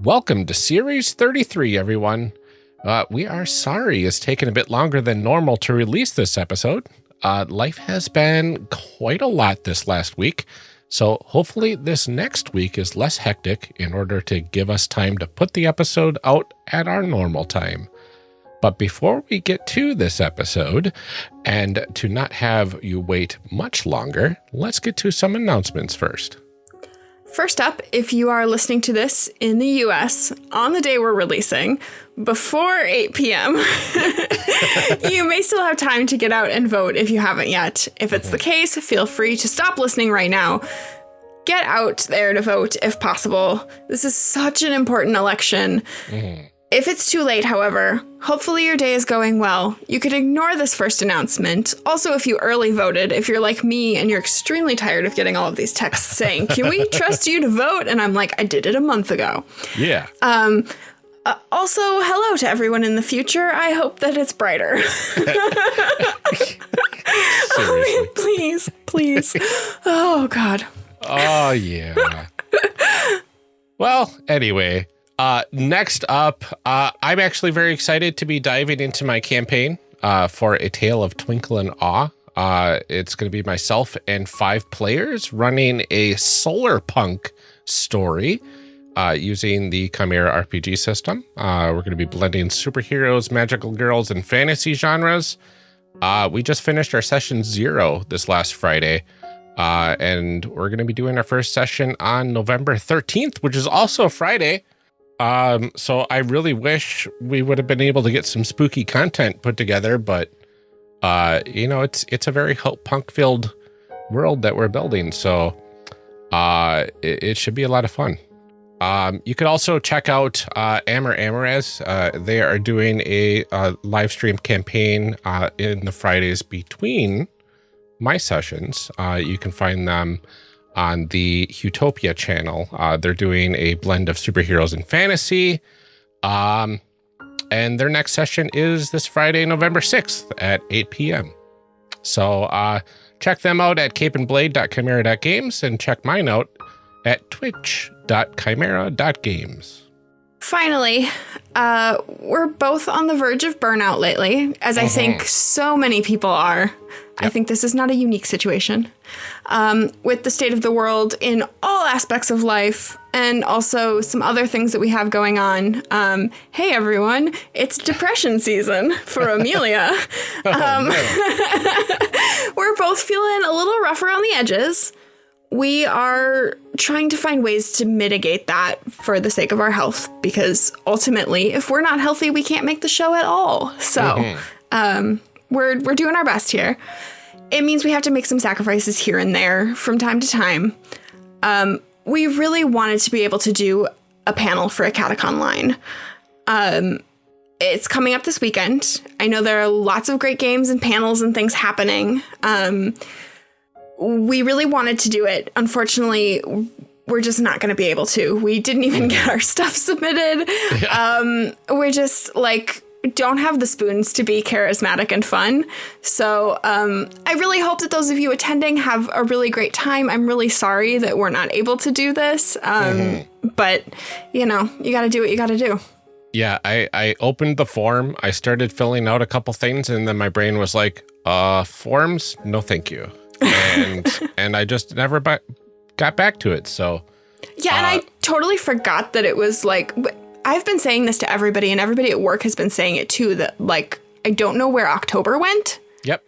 Welcome to Series 33, everyone. Uh, we are sorry it's taken a bit longer than normal to release this episode. Uh, life has been quite a lot this last week, so hopefully this next week is less hectic in order to give us time to put the episode out at our normal time. But before we get to this episode, and to not have you wait much longer, let's get to some announcements first. First up, if you are listening to this in the US on the day we're releasing, before 8 p.m., you may still have time to get out and vote if you haven't yet. If it's the case, feel free to stop listening right now. Get out there to vote if possible. This is such an important election. Mm-hmm. If it's too late, however, hopefully your day is going well. You could ignore this first announcement. Also, if you early voted, if you're like me and you're extremely tired of getting all of these texts saying, Can we trust you to vote? And I'm like, I did it a month ago. Yeah. Um, uh, also, hello to everyone in the future. I hope that it's brighter. oh, please, please. Oh, God. Oh, yeah. well, anyway, uh, next up, uh, I'm actually very excited to be diving into my campaign uh, for A Tale of Twinkle and Awe. Uh, it's going to be myself and five players running a solar punk story uh, using the Chimera RPG system. Uh, we're going to be blending superheroes, magical girls, and fantasy genres. we just finished our session zero this last Friday. and we're going to be doing our first session on November 13th, which is also a Friday. Um, so I really wish we would have been able to get some spooky content put together, but uh, you know, it's it's a very punk filled world that we're building, so uh, it, it, should be a lot of fun. Um, you could also check out uh, Amor Amores. Uh, they are doing a, live stream campaign uh, in the Fridays between my sessions. Uh, you can find them on the Utopia channel. Uh, they're doing a blend of superheroes and fantasy. Um, and their next session is this Friday, November 6th at 8 p.m. So uh, check them out at capeandblade.chimera.games and check mine out at twitch.chimera.games. Finally, uh, we're both on the verge of burnout lately, as I mm -hmm. think so many people are. Yep. I think this is not a unique situation. Um, with the state of the world in all aspects of life, and also some other things that we have going on. Um, hey, everyone, it's depression season for Amelia. oh, um, we're both feeling a little rough around the edges. We are trying to find ways to mitigate that for the sake of our health, because ultimately, if we're not healthy, we can't make the show at all. So, mm-hmm. um, we're we're doing our best here. It means we have to make some sacrifices here and there from time to time. Um, we really wanted to be able to do a panel for a Catacon line. Um, it's coming up this weekend. I know there are lots of great games and panels and things happening. We really wanted to do it. Unfortunately, we're just not going to be able to. We didn't even get our stuff submitted. Yeah. Um, we're just like don't have the spoons to be charismatic and fun. So um, I really hope that those of you attending have a really great time. I'm really sorry that we're not able to do this. Um, mm-hmm. But, you know, you got to do what you got to do. Yeah, I, I opened the form. I started filling out a couple things, and then my brain was like, uh, forms? No, thank you. And, and I just never ba- got back to it. So, yeah, uh, and I uh, totally forgot that it was like I've been saying this to everybody, and everybody at work has been saying it too. That like I don't know where October went. Yep.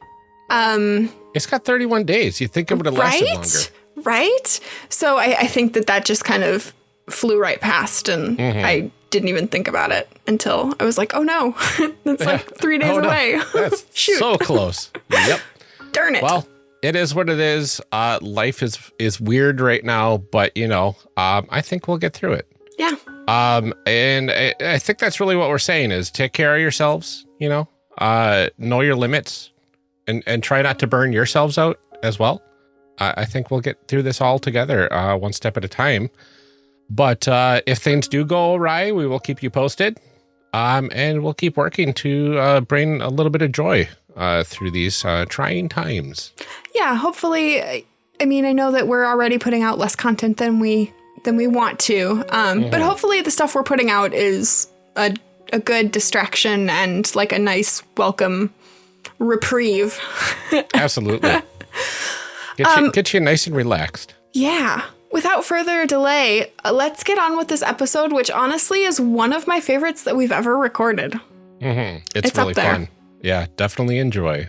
Um, it's got 31 days. You think it would have lasted right? longer, right? So I, I, think that that just kind of flew right past, and mm-hmm. I didn't even think about it until I was like, oh no, it's like three days oh, no. away. That's Shoot. so close. Yep. Darn it. Well, it is what it is. Uh, life is is weird right now, but you know, um, I think we'll get through it. Yeah. Um, and I, I, think that's really what we're saying is take care of yourselves, you know, uh, know your limits and, and try not to burn yourselves out as well. I, I think we'll get through this all together, uh, one step at a time. But, uh, if things do go awry, we will keep you posted. Um, and we'll keep working to, uh, bring a little bit of joy, uh, through these, uh, trying times. Yeah. Hopefully, I mean, I know that we're already putting out less content than we than we want to. Um, But hopefully, the stuff we're putting out is a a good distraction and like a nice welcome reprieve. Absolutely. Get, Um, you, get you nice and relaxed. Yeah. Without further delay, uh, let's get on with this episode, which honestly is one of my favorites that we've ever recorded. hmm It's, It's up really there. fun. Yeah, definitely enjoy.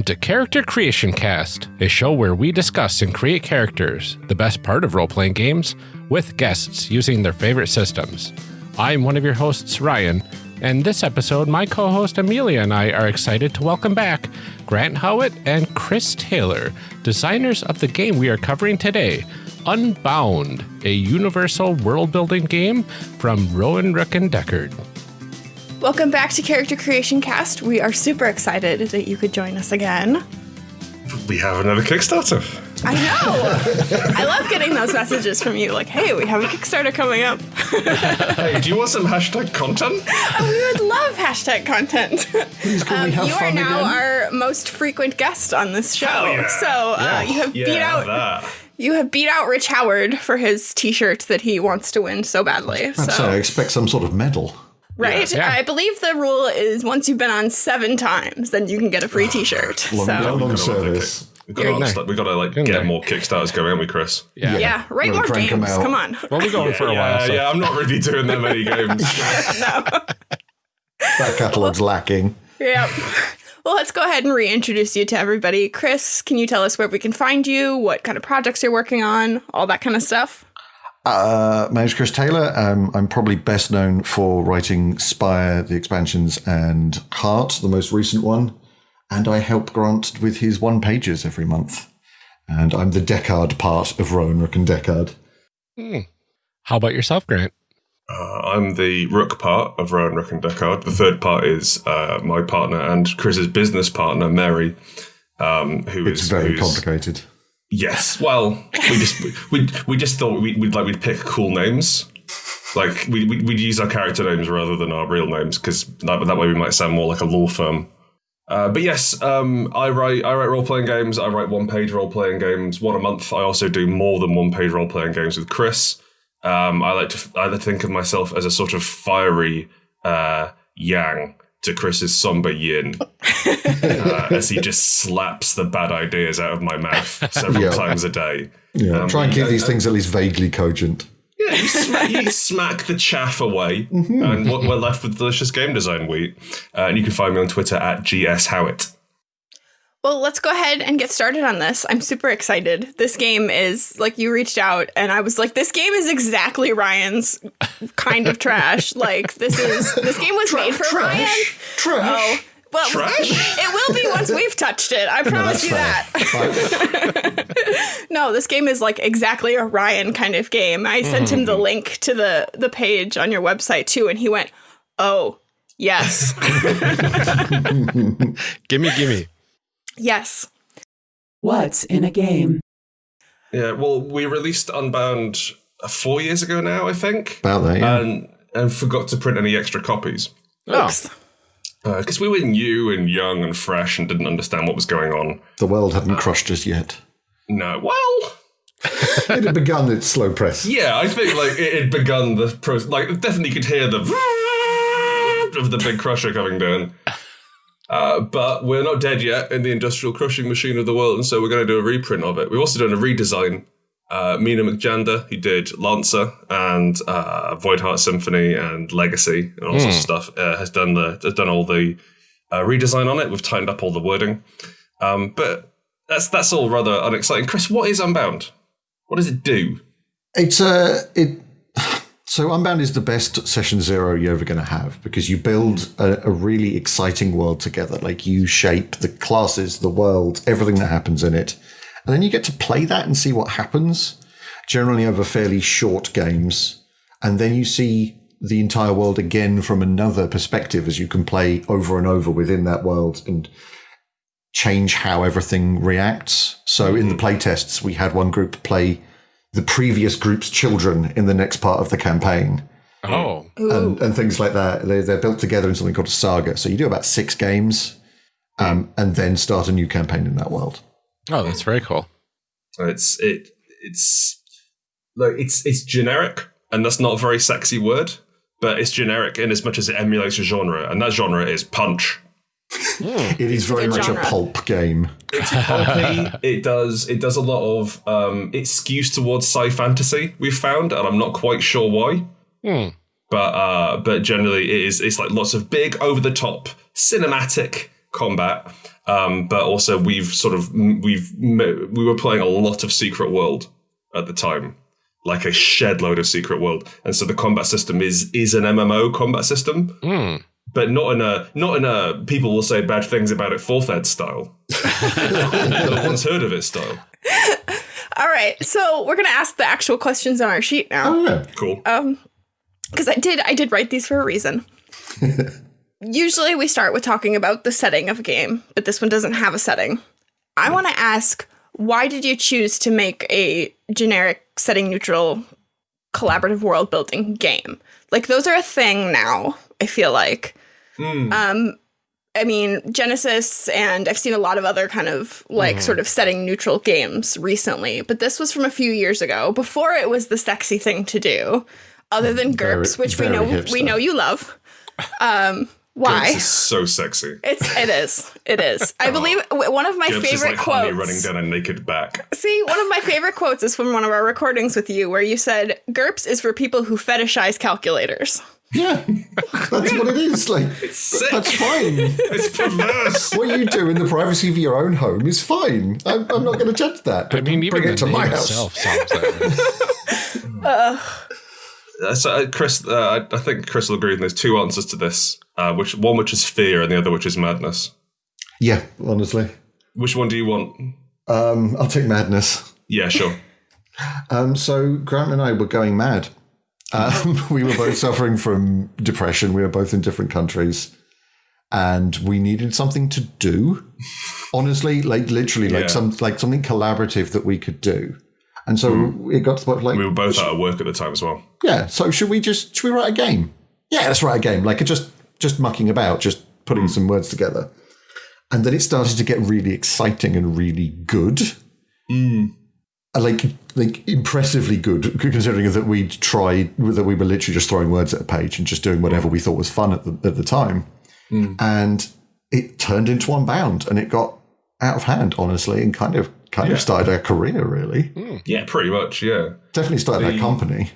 Welcome to Character Creation Cast, a show where we discuss and create characters, the best part of role playing games, with guests using their favorite systems. I'm one of your hosts, Ryan, and this episode, my co host Amelia and I are excited to welcome back Grant Howitt and Chris Taylor, designers of the game we are covering today. Unbound, a universal world building game from Rowan Rook and Decard. Welcome back to Character Creation Cast. We are super excited that you could join us again. We have another Kickstarter. I know. I love getting those messages from you like, hey, we have a Kickstarter coming up. Hey, do you want some hashtag content? we would love hashtag content. Please can we have Um, you are now again? our most frequent guest on this show. Hell yeah. So uh, you have Yeah, beat out that. you have beat out Rich Howard for his T-shirt that he wants to win so badly. I'd say I expect some sort of medal. Right, Yeah. I believe the rule is once you've been on seven times, then you can get a free T-shirt. Long, so long, long Gotta run the service. We've got, You're- to, we've got to like Good get night. more Kickstarters going, haven't we, Chris? Yeah. yeah, write We'll more games. Come on. Well, we're going for a yeah, while. So. yeah, I'm not really doing that many games. That catalogue's lacking. Yep. Well, let's go ahead and reintroduce you to everybody. Chris, can you tell us where we can find you, what kind of projects you're working on, all that kind of stuff? Uh, my name's Chris Taylor. Um, I'm probably best known for writing Spire, the expansions, and Heart, the most recent one. And I help Grant with his one pages every month. And I'm the Decard part of Rowan Rook and Decard. How about yourself, Grant? Uh, I'm the Rook part of Rowan Rook and Deckard. The third part is uh, my partner and Chris's business partner, Mary, um, who It's is- very who's- complicated. Yes. Well, we just we we just thought we, we'd like we'd pick cool names. Like we we'd, we'd use our character names rather than our real names because that, that way we might sound more like a law firm. Uh, but yes, um, I write I write role playing games. I write one page role playing games, one a month. I also do more than one page role playing games with Chris. Um, I like to I like to think of myself as a sort of fiery uh, yang to Chris's somber yin, uh, as he just slaps the bad ideas out of my mouth several Yeah. times a day. Yeah, Um, try and keep yeah, these things at least vaguely cogent. Yeah, you, smack, you smack the chaff away, and we're left with delicious game design wheat. Uh, and you can find me on Twitter at GS Howitt. Well, let's go ahead and get started on this. I'm super excited. This game is like you reached out and I was like, this game is exactly Ryan's kind of trash. Like this is this game was made for Ryan. Trash. Oh, well, Trash? it will be once we've touched it. I promise you that. No, this game is like exactly a Ryan kind of game. I sent him the mm-hmm. link to the the page on your website too, and he went, "Oh, yes, Gimme, gimme. Yes." What's in a game? Yeah, well, we released Unbound uh, four years ago now, I think, About that, yeah. and and forgot to print any extra copies Oops. because we were new and young and fresh and didn't understand what was going on. the world hadn't crushed us yet. No, well, It had begun its slow press. yeah, I think like it had begun the process. Like definitely could hear the of the big crusher coming down. Uh, but we're not dead yet in the industrial crushing machine of the world, and so we're going to do a reprint of it. We've also done a redesign. Uh, Mina McJanda, who did Lancer and uh, Voidheart Symphony and Legacy and all sorts of stuff, uh, has done the has done all the uh, redesign on it. We've tightened up all the wording, um, but that's that's all rather unexciting. Chris, what is Unbound? What does it do? It's a it. So Unbound is the best session zero you're ever going to have because you build a, a really exciting world together. Like you shape the classes, the world, everything that happens in it. And then you get to play that and see what happens, generally over fairly short games. And then you see the entire world again from another perspective as you can play over and over within that world and change how everything reacts. So in the mm. playtests, we had one group play the previous group's children in the next part of the campaign Oh, and, and things like that. They, they're built together in something called a saga. So you do about six games um, and then start a new campaign in that world. oh, that's very cool. So It's it it's like it's it's generic, and that's not a very sexy word, but it's generic in as much as it emulates a genre, and that genre is punch. It is very much genre. a pulp game. Pumpy. it does it does a lot of um, it skews towards sci fantasy. We've found, and I'm not quite sure why. Hmm. But uh, but generally, it is it's like lots of big over the top cinematic combat. Um, but also, we've sort of we've we were playing a lot of Secret World at the time, like a shed load of Secret World, and so the combat system is is an MMO combat system Hmm. But not in a not in a people will say bad things about it fourth ed style. no one's heard of it style. All right, so we're gonna ask the actual questions on our sheet now. Oh, yeah. Cool. Um, because I did I did write these for a reason. Usually we start with talking about the setting of a game, but this one doesn't have a setting. I want to ask why did you choose to make a generic setting neutral collaborative world building game? Like those are a thing now, I feel like. Um I mean, Genesys and I've seen a lot of other kind of like sort of setting neutral games recently, but this was from a few years ago before it was the sexy thing to do, other than Very- GURPS, which we very know we know you love. Um, why? Is so sexy. It's it is it is. I believe one of my Gibbs is favorite like honey quotes. running down a naked back. See, one of my favorite quotes is from one of our recordings with you, where you said, "GURPS is for people who fetishize calculators." Yeah, that's what it is. Like, sick. that's fine. It's perverse. What you do in the privacy of your own home is fine. I'm, I'm not going to judge that. I mean, even bring it to my name house. itself sounds that. Uh, so, uh, Chris, uh, I, I think Chris will agree. There's two answers to this. Uh, which one, which is fear, and the other, which is madness. Yeah, honestly. Which one do you want? Um, I'll take madness. Yeah, sure. Um, so Grant and I were going mad. Um, we were both suffering from depression. We were both in different countries, and we needed something to do. Honestly, like literally, Yeah. like some like something collaborative that we could do. And so it got to the point like, we were both out of work at the time as well. yeah. So should we just should we write a game? Yeah, let's write a game. Like just just mucking about, just putting some words together. And then it started to get really exciting and really good. Uh, Uh, like like impressively good, considering that we'd tried that we were literally just throwing words at a page and just doing whatever we thought was fun at the at the time. Mm. And it turned into Unbound and it got out of hand, honestly, and kind of kind of started our career really. Mm. Yeah, pretty much. Yeah. Definitely started our company.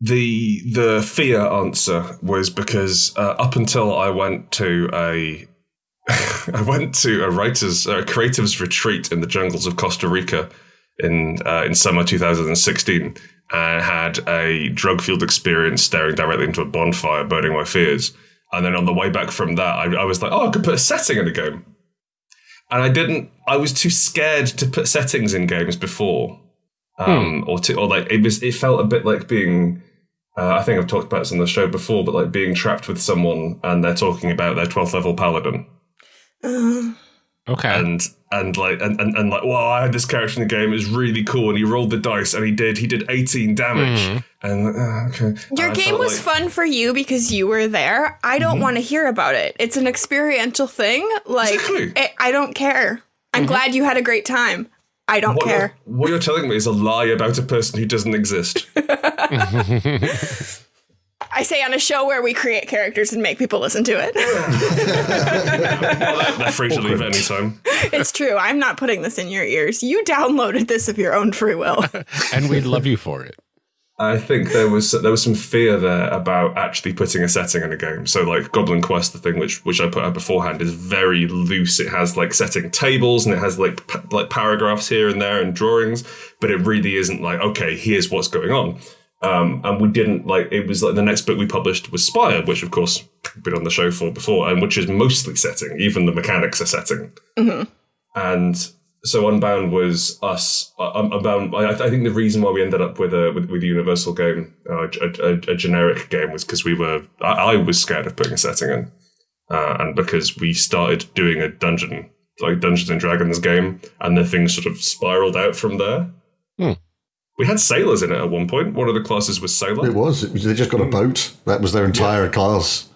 The the fear answer was because uh, up until I went to a I went to a writers a creatives retreat in the jungles of Costa Rica in uh, in summer 2016 and had a drug fueled experience staring directly into a bonfire, burning my fears. And then on the way back from that, I, I was like, oh, I could put a setting in a game. And I didn't. I was too scared to put settings in games before, um, or to or like it was. It felt a bit like being. Uh, I think I've talked about this on the show before, but like being trapped with someone and they're talking about their twelfth level paladin, Okay. and and like and, and, and like, well, I had this character in the game. It was really cool, and he rolled the dice, and he did he did eighteen damage, mm-hmm. and uh, okay. Your And game was like- fun for you because you were there. I don't mm-hmm. want to hear about it. It's an experiential thing. Like Exactly. it, I don't care. I'm mm-hmm. glad you had a great time. I don't What care. you're, what you're telling me is a lie about a person who doesn't exist. I say on a show where we create characters and make people listen to it. They're free to leave at any time. it's true. I'm not putting this in your ears. You downloaded this of your own free will. and we'd love you for it. I think there was there was some fear there about actually putting a setting in a game. So like Goblin Quest, the thing which which I put out beforehand, is very loose. It has like setting tables and it has like pa- like paragraphs here and there and drawings, but it really isn't like okay, here's what's going on. Um, and we didn't like it was like the next book we published was Spire, which of course we've been on the show for before, and which is mostly setting. Even the mechanics are setting. And so Unbound was us. Uh, Unbound. I, I think the reason why we ended up with a with, with a universal game, uh, a, a, a generic game, was because we were. I, I was scared of putting a setting in, uh, and because we started doing a dungeon like Dungeons and Dragons game, and the thing sort of spiraled out from there. Hmm. We had sailors in it at one point. One of the classes was sailor. It was. It was. They just got a boat. That was their entire class.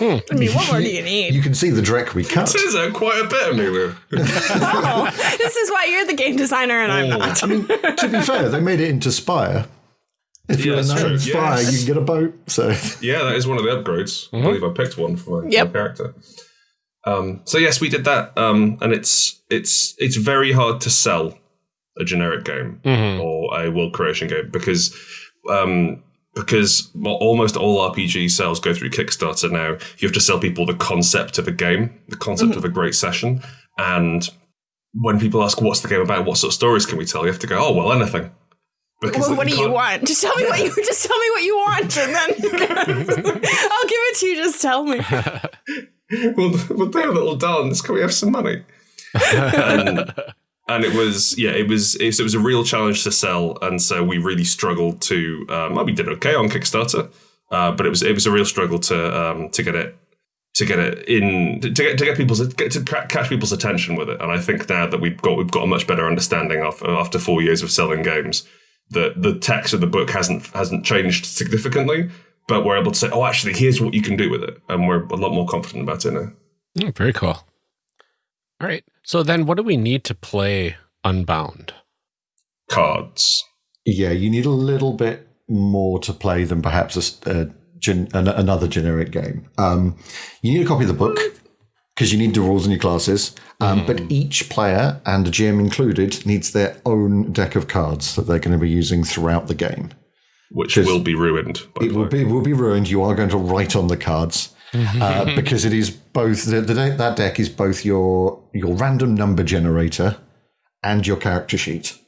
I mean, what more do you need? You can see the dreck we cut. Says out quite a bit, Amelia. Oh, this is why you're the game designer and I'm not. I mean, to be fair, they made it into Spire. If Yeah, you're a that's knight true. Spire, Yes. you can get a boat. So Yeah, that is one of the upgrades. I believe I picked one for my, Yep. my character. Um, so yes, we did that, um, and it's it's it's very hard to sell a generic game or a world creation game because um, because almost all RPG sales go through Kickstarter now. You have to sell people the concept of a game, the concept of a great session, and when people ask what's the game about, what sort of stories can we tell, you have to go, oh well, anything. Because Well, what do you want? Just tell me what you just tell me what you want, and then I'll give it to you. Just tell me. we'll, we'll do a little dance. Can we have some money? and, and it was, yeah, it was, it was, a real challenge to sell, and so we really struggled to. Um, well, we did okay on Kickstarter, uh, but it was it was a real struggle to um, to get it to get it in to get to get people's get to catch people's attention with it. And I think now that we've got we've got a much better understanding of after four years of selling games that the text of the book hasn't hasn't changed significantly. But we're able to say, oh, actually, here's what you can do with it, and we're a lot more confident about it now. Oh, very cool. All right. So then what do we need to play Unbound? Cards. yeah, you need a little bit more to play than perhaps a s- a gen, an, another generic game. Um, you need a copy of the book because you need the rules and your classes. Um, But each player and the GM included needs their own deck of cards that they're going to be using throughout the game. Which will be ruined. By It will way. be will be ruined. You are going to write on the cards uh, because it is both the, the deck- that deck is both your your random number generator and your character sheet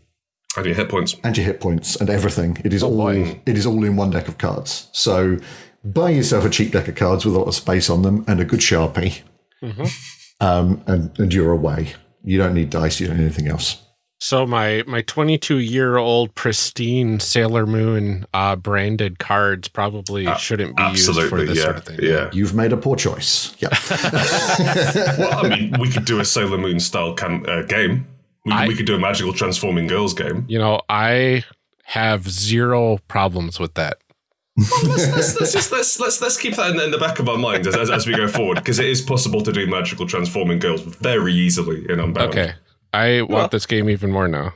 And your hit points. and your hit points and everything. It is all it is all in one deck of cards. So buy yourself a cheap deck of cards with a lot of space on them and a good sharpie, um, and and you're away. You don't need dice. You don't need anything else. So my my 22 year old pristine Sailor Moon uh, branded cards probably shouldn't be used for this yeah, sort of thing. yeah. You've made a poor choice. Yeah. well, I mean, we could do a Sailor Moon style cam- uh, game. We, I- we could do a magical transforming girls game. You know, I have zero problems with that. let's, let's, let's just let's let's let's keep that in, in the back of our minds as, as, as we go forward because it is possible to do magical transforming girls very easily in Unbound. Okay. I want this game even more now.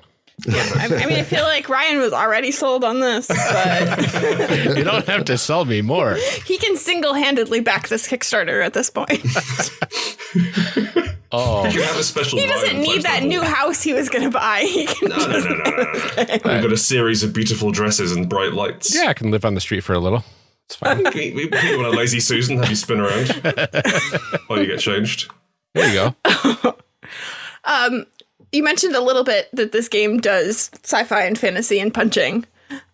I, I mean, I feel like Ryan was already sold on this, but You don't have to sell me more. he can single-handedly back this Kickstarter at this point. Oh, You have a special. He doesn't need that new house he was going to buy. He can No, no, no, no, no, no. We've got a series of beautiful dresses and bright lights. yeah, I can live on the street for a little. It's fine. We, we, we want a lazy Susan have you spin around while you get changed. There you go. Um, you mentioned a little bit that this game does sci-fi and fantasy and punching.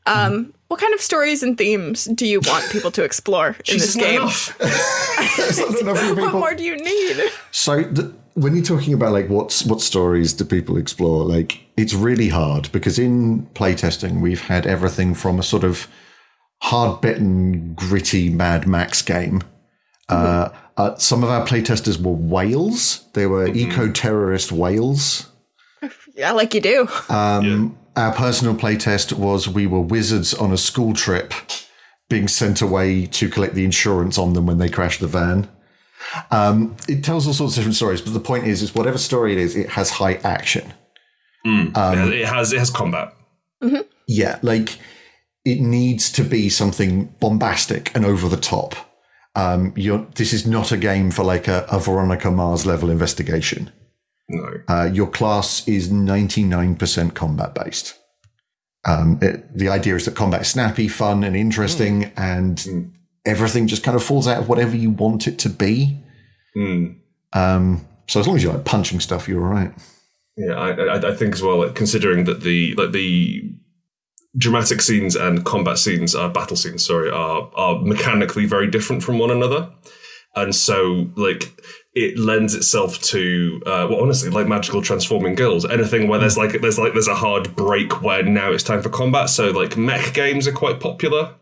Um, what kind of stories and themes do you want people to explore in Jesus, this not game? enough. Not enough What more do you need? So the, when you're talking about like what's what stories do people explore, like it's really hard because in playtesting we've had everything from a sort of hard bitten, gritty Mad Max game. Uh, uh, some of our playtesters were whales. They were eco terrorist whales. Yeah, like you do. Um, Our personal playtest was we were wizards on a school trip being sent away to collect the insurance on them when they crashed the van. Um, it tells all sorts of different stories, but the point is, is whatever story it is, it has high action. Yeah, it has it has combat. Yeah, like it needs to be something bombastic and over the top. Um, you're, this is not a game for like a, a Veronica Mars level investigation. No. Uh, your class is 99% combat based. Um, it, the idea is that combat is snappy, fun, and interesting, and everything just kind of falls out of whatever you want it to be. Mm. Um, so as long as you like punching stuff, you're all right. Yeah, I, I, I think as well. Like, considering that the like the dramatic scenes and combat scenes, uh, battle scenes, sorry, are are mechanically very different from one another, and so like it lends itself to uh, well, honestly, like magical transforming girls. Anything where there's like there's like there's a hard break where now it's time for combat. So like mech games are quite popular.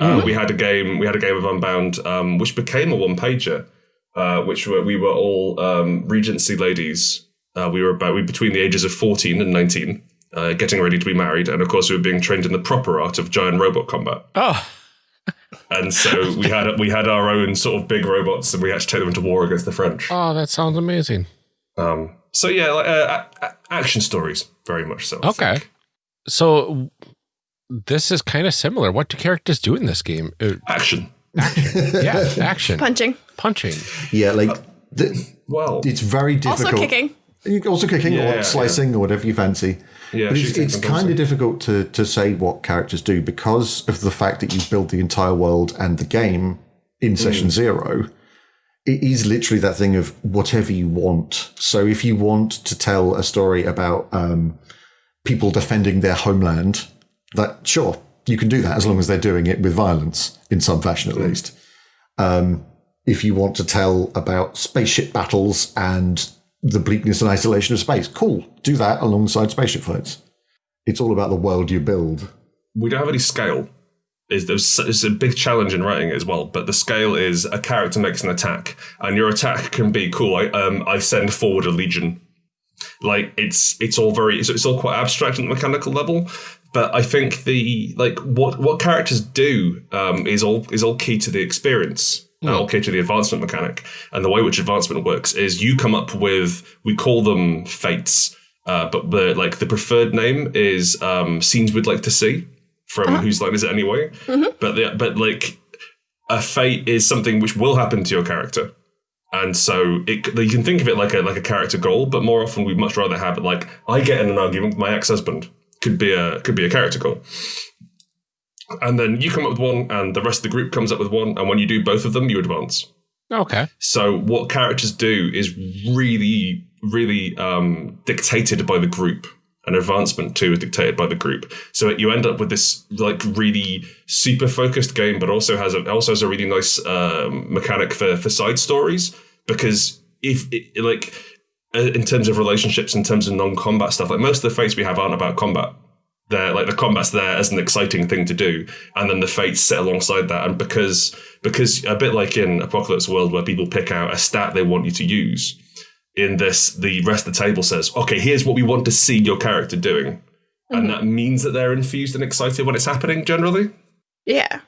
Uh, we had a game we had a game of Unbound, um, which became a one pager, uh, which were, we were all um, Regency ladies. Uh, we were about we between the ages of fourteen and nineteen uh, getting ready to be married, and of course we were being trained in the proper art of giant robot combat. Oh, And so we had we had our own sort of big robots, and we had to take them into war against the French. oh, that sounds amazing. Um, so yeah, like, uh, a- a- action stories, very much so. I Okay. think. So this is kind of similar. What do characters do in this game? Uh, action. yeah, action, Punching. punching. Yeah, like th- Well, it's very difficult. Also kicking. You Also kicking Yeah, or slicing or whatever you fancy. Yeah, But it's, it's kind of difficult to, to say what characters do because of the fact that you build the entire world and the game in session Mm. zero. It is literally that thing of whatever you want. So if you want to tell a story about um, people defending their homeland, that sure you can do that as long as they're doing it with violence in some fashion at least. Um, if you want to tell about spaceship battles and the bleakness and isolation of space, cool, do that alongside spaceship fights. It's all about the world you build. we don't have any scale. Is there's it's a big challenge in writing it as well, but the scale is a character makes an attack, and your attack can be cool. I um I send forward a legion. Like it's it's all very it's, it's all quite abstract at the mechanical level, but I think the like what what characters do um is all is all key to the experience. Uh, All key to the advancement mechanic, and the way which advancement works is you come up with we call them fates, uh, but the like the preferred name is um, scenes we'd like to see from whose line is it anyway. But the, but like a fate is something which will happen to your character, and so it you can think of it like a like a character goal. But more often we'd much rather have it like I get in an argument with my ex husband could be a could be a character goal. And then you come up with one, and the rest of the group comes up with one, and when you do both of them, you advance. Okay. So what characters do is really, really um, dictated by the group. And advancement too is dictated by the group. So you end up with this like really super focused game, but also has a also has a really nice um, mechanic for for side stories because if it, like uh, in terms of relationships, in terms of non combat stuff, like most of the fates we have aren't about combat they're like the combat's there as an exciting thing to do and then the fates sit alongside that and because because a bit like in apocalypse world where people pick out a stat they want you to use in this the rest of the table says okay here's what we want to see your character doing. And mm-hmm. that means that they're infused and excited when it's happening generally. Yeah.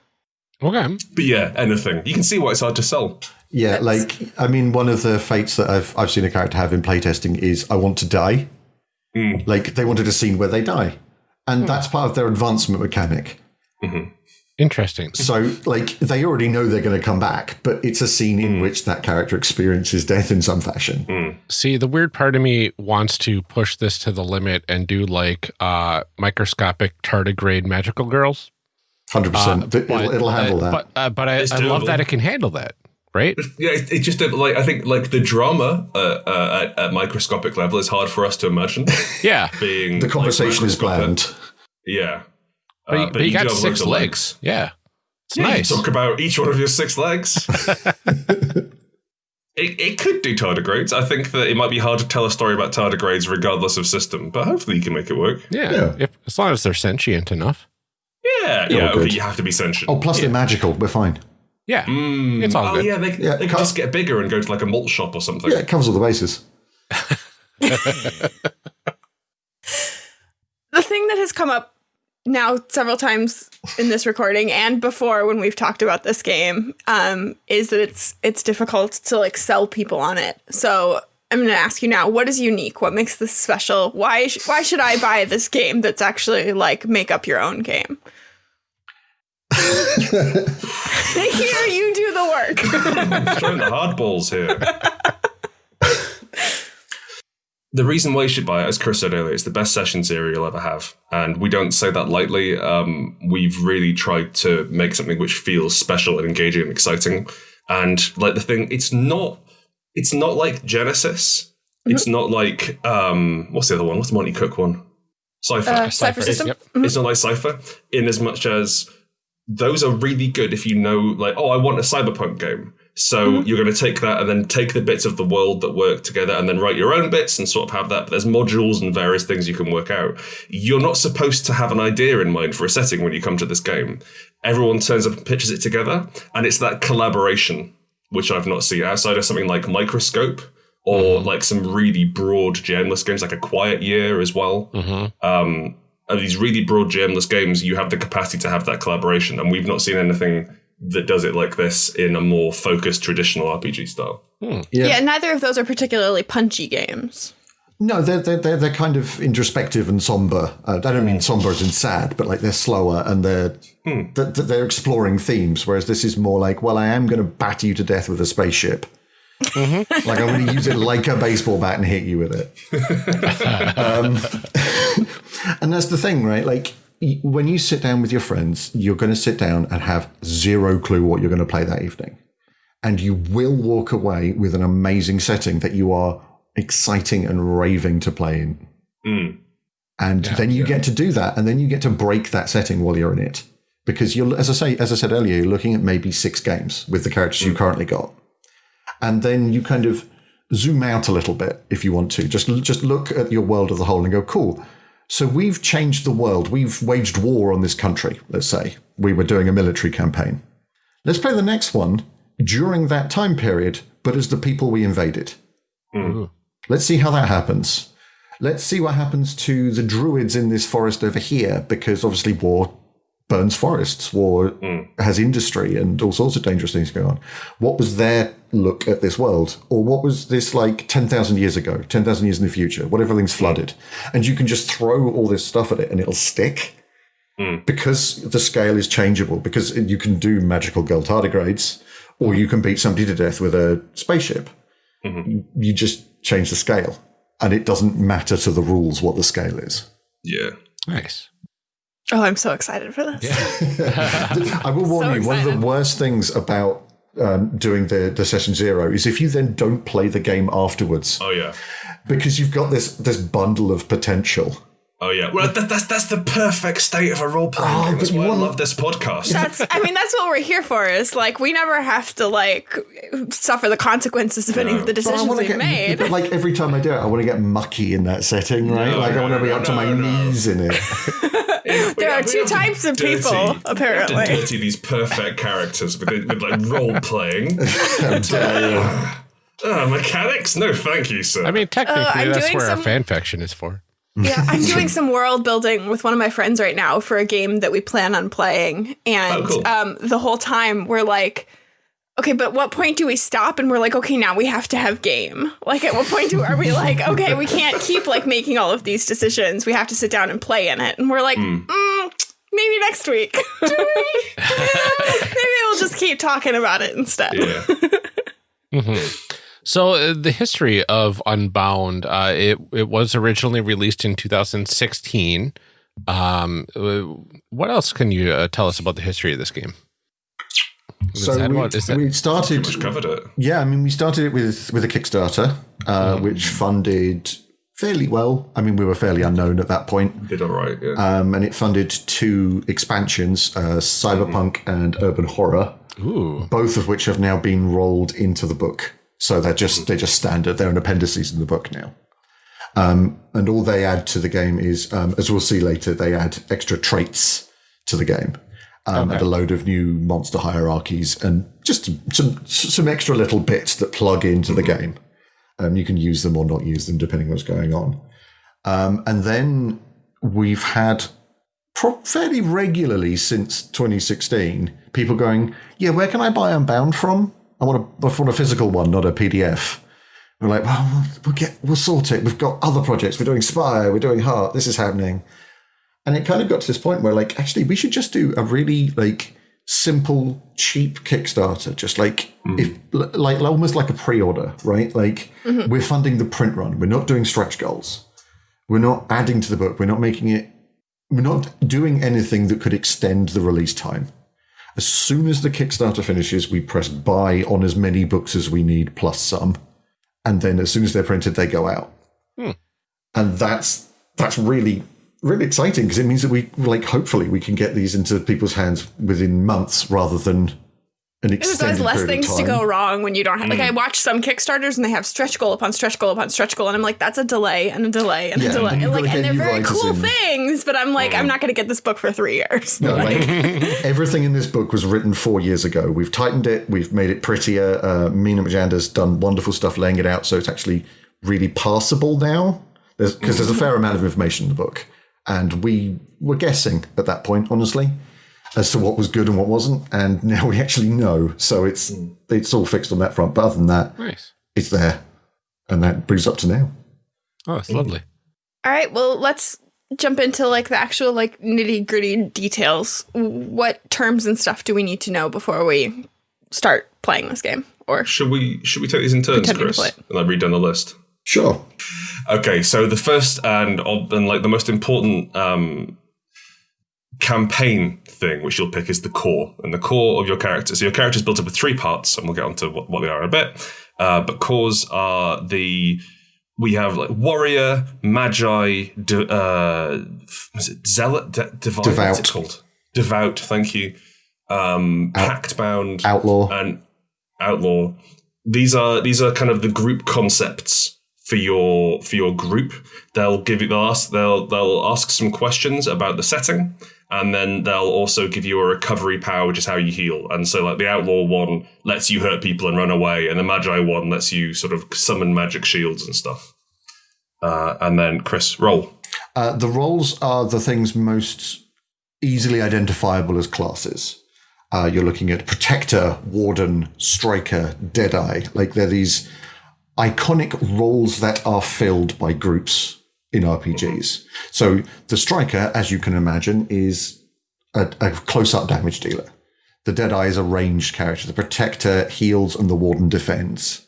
Okay. but yeah anything. You can see why it's hard to sell. Yeah, like I mean, one of the fates that I've I've seen a character have in playtesting is I want to die. Mm. Like they wanted a scene where they die, and that's part of their advancement mechanic. Interesting. So like they already know they're going to come back, but it's a scene in which that character experiences death in some fashion. See, the weird part of me wants to push this to the limit and do like uh microscopic tardigrade magical girls. Hundred percent. It'll, it'll handle uh, that. But uh, but I, I love that it can handle that, right? yeah it's it just like i think like the drama uh, uh, at, at microscopic level is hard for us to imagine Yeah. being the like, conversation is microscopic. bland. yeah But, you, Uh, but you do got six loads of legs. Yeah. It's Yeah, you nice. Talk about each one of your six legs. it, it could do tardigrades. I think that it might be hard to tell a story about tardigrades regardless of system, but hopefully you can make it work. yeah. Yeah. If, as long as they're sentient enough. Yeah, Yeah, yeah. Okay, you have to be sentient. Oh, plus they're magical. We're fine. Yeah. Mm, it's all oh good. yeah, they, Yeah, they could can't- just get bigger and go to like a malt shop or something. Yeah, it covers all the bases. The thing that has come up now several times in this recording and before when we've talked about this game um, is that it's it's difficult to like sell people on it. So I'm going to ask you now: what is unique? What makes this special? Why sh- why should I buy this game that's actually like make up your own game? Here you do the work. throwing the hardballs here. the reason why you should buy it, as Chris said earlier, it's the best session zero you'll ever have. And we don't say that lightly. Um, we've really tried to make something which feels special and engaging and exciting. And like the thing, it's not it's not like Genesys. It's not like um what's the other one? What's the Monte Cook one? Cypher. Uh, Cypher It's- System? Yep. It's not like Cypher, in as much as those are really good if you know, like, oh, I want a cyberpunk game. So mm-hmm. you're going to take that and then take the bits of the world that work together and then write your own bits and sort of have that. But there's modules and various things you can work out. You're not supposed to have an idea in mind for a setting when you come to this game. Everyone turns up and pitches it together, and it's that collaboration which I've not seen outside of something like Microscope or mm-hmm. like some really broad GMless games like a Quiet Year as well. Mm-hmm. Um, and these really broad GMless games, you have the capacity to have that collaboration, and we've not seen anything that does it like this in a more focused traditional RPG style. Yeah. neither of those are particularly punchy games. No, they're, they're, they're, they're kind of introspective and somber. Uh, I don't mean somber as in sad, but like they're slower and they're, they're, they're exploring themes, whereas this is more like, well, I am going to batter you to death with a spaceship. Mm-hmm. like I'm going to use it like a baseball bat and hit you with it. um, and that's the thing, right? Like when you sit down with your friends, you're going to sit down and have zero clue what you're going to play that evening. And you will walk away with an amazing setting that you are exciting and raving to play in. Mm. And then you get to do that, and then you get to break that setting while you're in it. Because you're, as I say, as I said earlier, you're looking at maybe six games with the characters you mm. currently got, and then you kind of zoom out a little bit if you want to. Just just look at your world as a whole and go, cool. So we've changed the world. We've waged war on this country. Let's say we were doing a military campaign. Let's play the next one during that time period, but as the people we invaded. Mm-hmm. Let's see how that happens. Let's see what happens to the druids in this forest over here, because obviously war burns forests, war mm. has industry and all sorts of dangerous things going on. What was their look at this world? Or what was this like 10,000 years ago, 10,000 years in the future, what everything's mm. flooded? And you can just throw all this stuff at it and it'll stick mm. because the scale is changeable, because you can do magical gold tardigrades, or you can beat somebody to death with a spaceship. Mm-hmm. You, you just change the scale, and it doesn't matter to the rules what the scale is. Yeah. Nice. Oh, I'm so excited for this. Yeah. I will warn So you, one of the worst things about um, doing the, the session zero is if you then don't play the game afterwards, Oh yeah. because you've got this this bundle of potential. Oh yeah. Well, that, that's that's the perfect state of a role playing Oh, game. That's but you why I love this podcast. That's I mean that's what we're here for is like we never have to like suffer the consequences of any of the decisions we've get, made. but like every time I do it, I want to get mucky in that setting, right? No, like I want to be no, up to my no. knees in it. There are two types of dirty- people, we have to apparently. dirty these perfect characters with, with like role playing. Ah, mechanics? No, thank you, sir. I mean, technically, I'm that's where some- our fan fiction is for. Yeah, I'm doing some world building with one of my friends right now for a game that we plan on playing, and Oh, cool. um, the whole time we're like, okay, but what point do we stop? And we're like, okay, now we have to have game. Like, at what point do are we like, okay, we can't keep like making all of these decisions. We have to sit down and play in it. And we're like, Hmm. mm, maybe next week. maybe we'll just keep talking about it instead. yeah. So uh, the history of Unbound, uh, it it was originally released in 2016. Um, uh, what else can you uh, tell us about the history of this game? Is So we, what- is that- we started. Just covered it. Yeah, I mean, we started it with with a Kickstarter, uh, which funded fairly well. I mean, we were fairly unknown at that point, Did all right. Yeah. um, and it funded two expansions: uh, Cyberpunk and Urban Horror, Ooh, both of which have now been rolled into the book. So they're just they're just standard. They're an appendices in the book now. Um, and all they add to the game is, um, as we'll see later, they add extra traits to the game. Um, and a load of new monster hierarchies and just some some extra little bits that plug into the game. Um, you can use them or not use them depending what's going on. Um, and then we've had pro- fairly regularly since 2016 people going, "Yeah, where can I buy Unbound from? I want a, I want a physical one, not a PDF." We're like, "Well, we'll get we'll sort it. We've got other projects. We're doing Spire. We're doing Heart. This is happening." And it kind of got to this point where, like, actually, we should just do a really like simple, cheap Kickstarter, just like mm. if like almost like a pre-order, right? Like mm-hmm. we're funding the print run. We're not doing stretch goals. We're not adding to the book. We're not making it. We're not doing anything that could extend the release time. As soon as the Kickstarter finishes, we press buy on as many books as we need plus some, and then as soon as they're printed, they go out. Hmm. And that's that's really really exciting because it means that we like hopefully we can get these into people's hands within months rather than an There's extended always less things to go wrong when you don't have. Like I Mm. watch some Kickstarters and they have stretch goal upon stretch goal upon stretch goal, and I'm like, that's a delay and a delay and Yeah, a delay. and you've like, and they're very cool in. things, but I'm like, I'm not going to get this book for three years. No, like everything in this book was written four years ago. We've tightened it. We've made it prettier. Uh, Mina Majanda's done wonderful stuff laying it out, so it's actually really passable now. Because there's, there's a fair amount of information in the book, and we were guessing at that point, honestly, as to what was good and what wasn't. And now we actually know, so it's hmm. it's all fixed on that front. But other than that, Nice. it's there, and that brings us up to now. Oh, it's hmm. lovely. All right, well, let's jump into like the actual like nitty gritty details. What terms and stuff do we need to know before we start playing this game? Or Should we should we take these in turns, Chris? And I read down the list. Sure. Okay, so the first and and like the most important um, campaign thing which you'll pick is the core, and the core of your character. So your character is built up of three parts, and we'll get onto what, what they are in a bit. Uh, but cores are the we have like warrior, magi, de, uh, is it zealot, de, divine? What's Devout. called? Devout. Thank you. Um, pact bound Outlaw. and outlaw. These are these are kind of the group concepts for your for your group. They'll give you they'll ask they'll they'll ask some questions about the setting, and then they'll also give you a recovery power, which is how you heal. And so, like the outlaw one lets you hurt people and run away, and the magi one lets you sort of summon magic shields and stuff. Uh, and then Chris, roll. Uh, the roles are the things most easily identifiable as classes. Uh, you're looking at protector, warden, striker, deadeye. Like they're these iconic roles that are filled by groups in RPGs. So the striker, as you can imagine, is a, a close-up damage dealer. The deadeye is a ranged character. The protector heals, and the warden defends.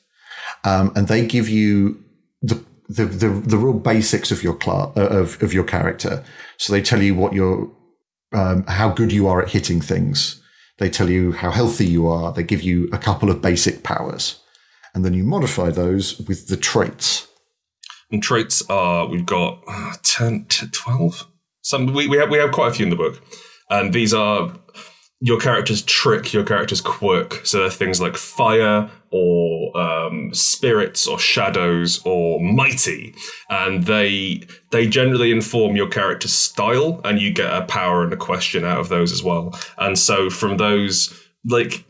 Um, and they give you the the, the, the real basics of your class of, of your character. So they tell you what your um, how good you are at hitting things. They tell you how healthy you are. They give you a couple of basic powers, and then you modify those with the traits. And traits are we've got uh, 10 to 12. Some we, we have we have quite a few in the book. And these are your character's trick, your character's quirk. So they're things like fire or um, spirits or shadows or mighty. And they they generally inform your character's style and you get a power and a question out of those as well. And so from those like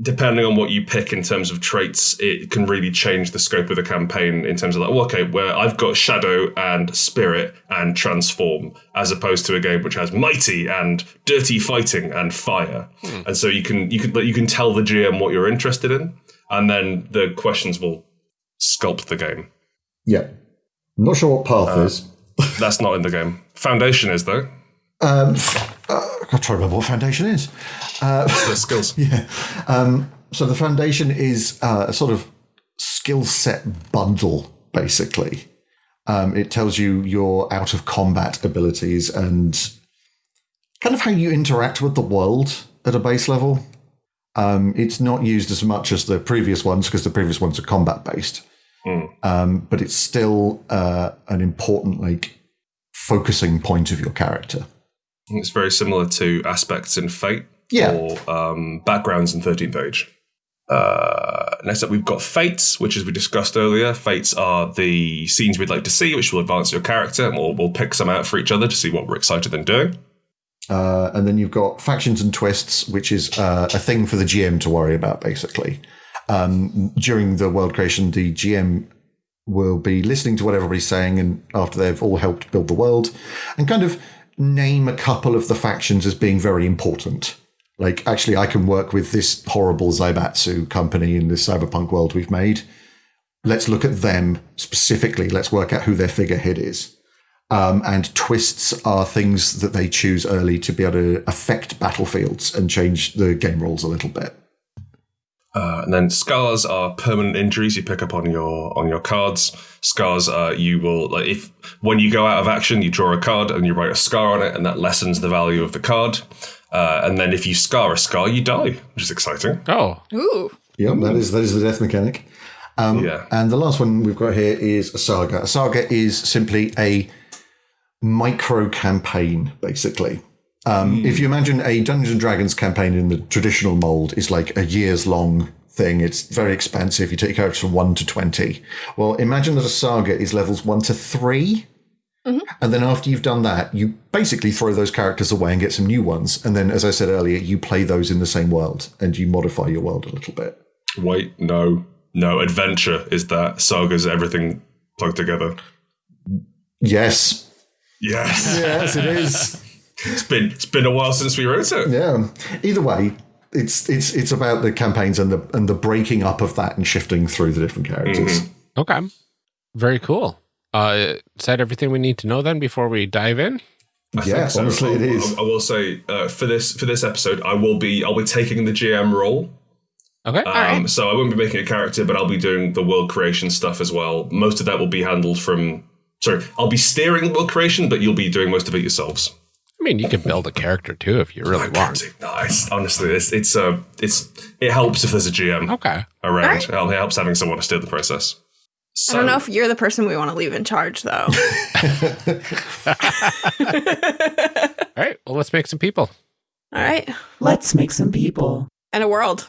depending on what you pick in terms of traits, it can really change the scope of the campaign in terms of like, well, okay, where I've got shadow and spirit and transform, as opposed to a game which has mighty and dirty fighting and fire. And so you can you can you can tell the GM what you're interested in, and then the questions will sculpt the game. Yeah, I'm not sure what path is. That's not in the game. Foundation is though. Um, uh, I'm trying to remember what foundation is. The skills. Um, so the foundation is uh, a sort of skill set bundle, basically. Um, it tells you your out of combat abilities and kind of how you interact with the world at a base level. Um, it's not used as much as the previous ones because the previous ones are combat based, um, but it's still uh, an important like focusing point of your character. It's very similar to aspects in Fate Yeah. or um, backgrounds in 13th Age. Uh, next up, we've got Fates, which, as we discussed earlier, Fates are the scenes we'd like to see, which will advance your character, and we'll, we'll pick some out for each other to see what we're excited in doing. Uh, and then you've got factions and twists, which is uh, a thing for the GM to worry about, basically. Um, during the world creation, the GM will be listening to what everybody's saying, and after they've all helped build the world, and kind of name a couple of the factions as being very important. Like, actually, I can work with this horrible Zaibatsu company in this cyberpunk world we've made. Let's look at them specifically. Let's work out who their figurehead is. Um, and twists are things that they choose early to be able to affect battlefields and change the game rules a little bit. Uh, and then scars are permanent injuries you pick up on your on your cards. Scars are you will like if when you go out of action you draw a card and you write a scar on it and that lessens the value of the card. Uh, and then if you scar a scar you die, which is exciting. Oh, ooh, Yep, that is that is the death mechanic. yeah. And the last one we've got here is a saga. A saga is simply a micro campaign, basically. Um, If you imagine a Dungeons and Dragons campaign in the traditional mold is like a years long thing, it's very expensive. You take characters from one to 20. Well, imagine that a saga is levels one to 3 And then after you've done that, you basically throw those characters away and get some new ones. And then, as I said earlier, you play those in the same world and you modify your world a little bit. Wait, no, no. Adventure is that sagas everything plugged together. Yes. Yes, Yes, it is. it's been it's been a while since we wrote it. Yeah. Either way, it's it's it's about the campaigns and the and the breaking up of that and shifting through the different characters. Okay. Very cool. Uh, is that everything we need to know then before we dive in? I think Yeah, so. honestly, it I- is. I, I will say uh, for this for this episode, I will be I'll be taking the GM role. Okay. Um, So I won't be making a character, but I'll be doing the world creation stuff as well. Most of that will be handled from. Sorry, I'll be steering the world creation, but you'll be doing most of it yourselves. I mean, you can build a character too if you really want. No, it's, honestly, it's it's uh, it's it helps if there's a GM Okay. around. It helps having someone to steer the process. So, I don't know if you're the person we want to leave in charge, though. All right. Well, let's make some people. All right. Let's make some people. And a world.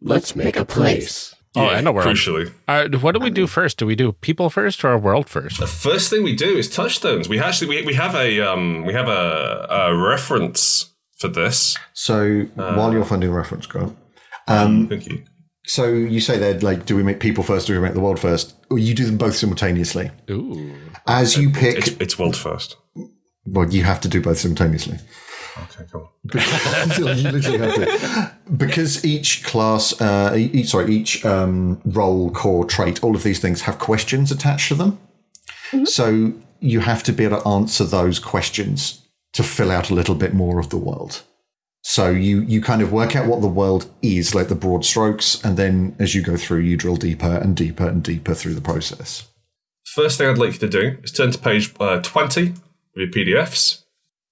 Let's make a place. Oh, I know where. I'm- Crucially, Uh, what do we do first? Do we do people first or world first? the first thing we do is touchstones. We actually we, we have a um we have a, a reference for this. So while you're finding the reference, Grant, um, Thank you. so you say there, like, do we make people first? or Do we make the world first? Or you do them both simultaneously? Ooh. As you pick, It's it's world first. well, you have to do both simultaneously. Okay, cool. you literally have to. Because each class, uh, each sorry, each um, role, core, trait, all of these things have questions attached to them. So you have to be able to answer those questions to fill out a little bit more of the world. So you you kind of work out what the world is, like the broad strokes, and then as you go through, you drill deeper and deeper and deeper through the process. First thing I'd like you to do is turn to page uh, 20 of your PDFs.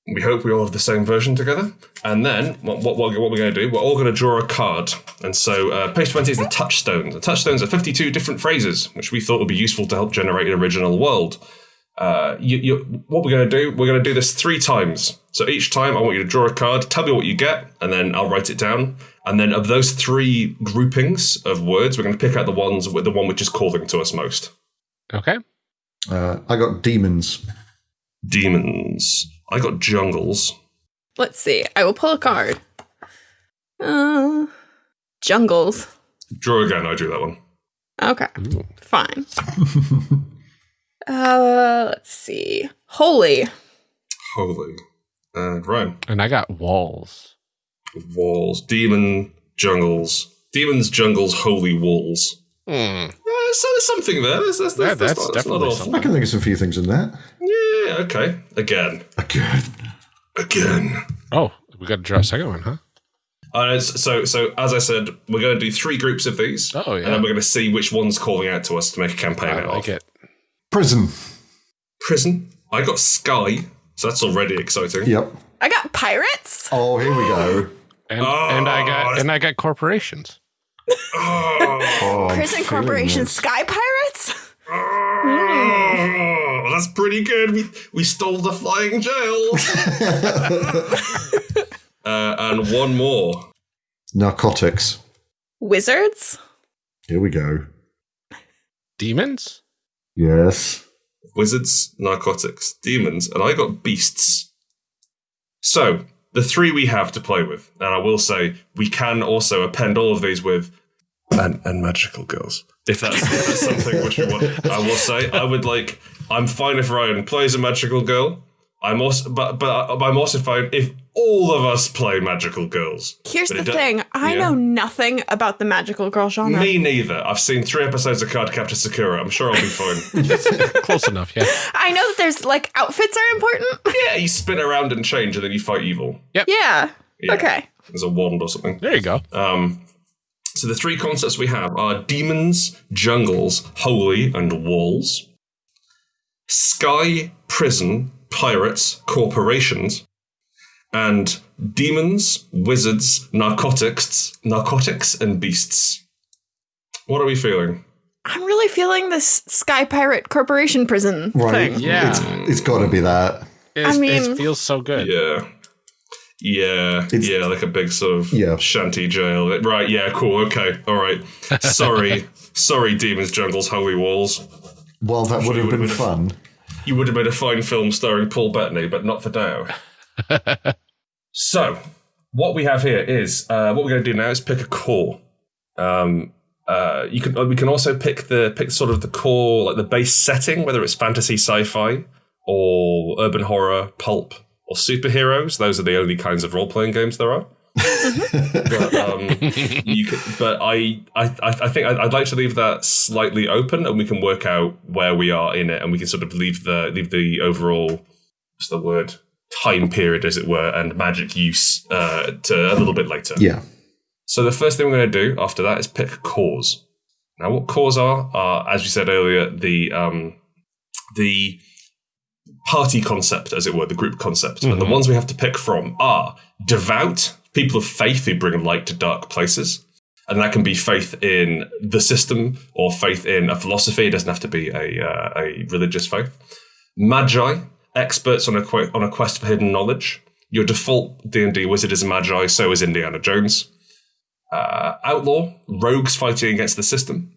We hope we all have the same version together. And then what, what, what we're going to do, we're all going to draw a card. And so uh, page 20 is the touchstones. The touchstones are 52 different phrases, which we thought would be useful to help generate an original world. Uh, you, you, what we're going to do, we're going to do this three times. So each time I want you to draw a card, tell me what you get, and then I'll write it down. And then of those three groupings of words, we're going to pick out the ones with the one which is calling to us most. Okay. Uh, I got demons. Demons. I got jungles. Let's see. I will pull a card. Uh, jungles. Draw again. I drew that one. Okay. Fine. uh, let's see. Holy. Holy. And Ryan. And I got walls. Walls. Demon jungles. Demons, jungles, holy walls. Hmm. Yeah, so there's something there. There's, there's, Yeah, there's, that's not, definitely not something. I can think of some few things in that. Yeah, okay. Again. Again. Again. Oh, we got to draw a second one, huh? Uh, so, so as I said, we're going to do three groups of these. Oh, yeah. And then we're going to see which one's calling out to us to make a campaign I out like of. it. Prison. Prison. I got Sky. So that's already exciting. Yep. I got pirates. Oh, here we go. And, and I Oh, got and I got corporations. Oh, Oh, Prison Corporation this. Sky Pirates? oh, that's pretty good. We, we stole the flying jail. uh, and one more. Narcotics. Wizards? Here we go. Demons? Yes. Wizards, narcotics, demons, and I got beasts. So, the three we have to play with, and I will say we can also append all of these with and, and magical girls. If that's, if that's something which we want, I will say I would like. I'm fine if Ryan plays a magical girl. I'm also, but but I'm also fine if all of us play magical girls. Here's But the thing I yeah. know nothing about the magical girl genre. Me neither. I've seen three episodes of Cardcaptor Sakura. I'm sure I'll be fine. Close enough, yeah. I know that there's like outfits are important. yeah, you spin around and change, and then you fight evil. yeah. Yeah. Okay. There's a wand or something. There you go. Um, so the three concepts we have are demons, jungles, holy, and walls. Sky, prison, pirates, corporations, and demons, wizards, narcotics, narcotics, and beasts. What are we feeling? I'm really feeling this Sky Pirate Corporation prison Right. thing. Yeah. It's, it's got to be that. It, I it mean- feels so good. Yeah. Yeah, It's- yeah, like a big sort of Yeah. shanty jail. Right, yeah, cool, okay, all right. Sorry, sorry, Demons Jungle's Holy Walls. Well, that would have been would've- fun. You would have made a fine film starring Paul Bettany, but not for now. so, what we have here is uh, what we're going to do now is pick a core. Um, uh, you can we can also pick the pick sort of the core like the base setting, whether it's fantasy, sci-fi, or urban horror, pulp, or superheroes. Those are the only kinds of role playing games there are. But um, you could, but I, I, I think I'd, like to leave that slightly open, and we can work out where we are in it, and we can sort of leave the leave the overall what's the word time period, as it were, and magic use uh, to a little bit later. Yeah. So the first thing we're going to do after that is pick cores. Now, what cores are are, as we said earlier, the um, the party concept, as it were, the group concept, and the ones we have to pick from are devout people of faith who bring light to dark places, and that can be faith in the system or faith in a philosophy. It doesn't have to be a uh, a religious faith. Magi, experts on a que- on a quest for hidden knowledge. Your default D and D wizard is a magi, so is Indiana Jones uh, outlaw, rogues fighting against the system,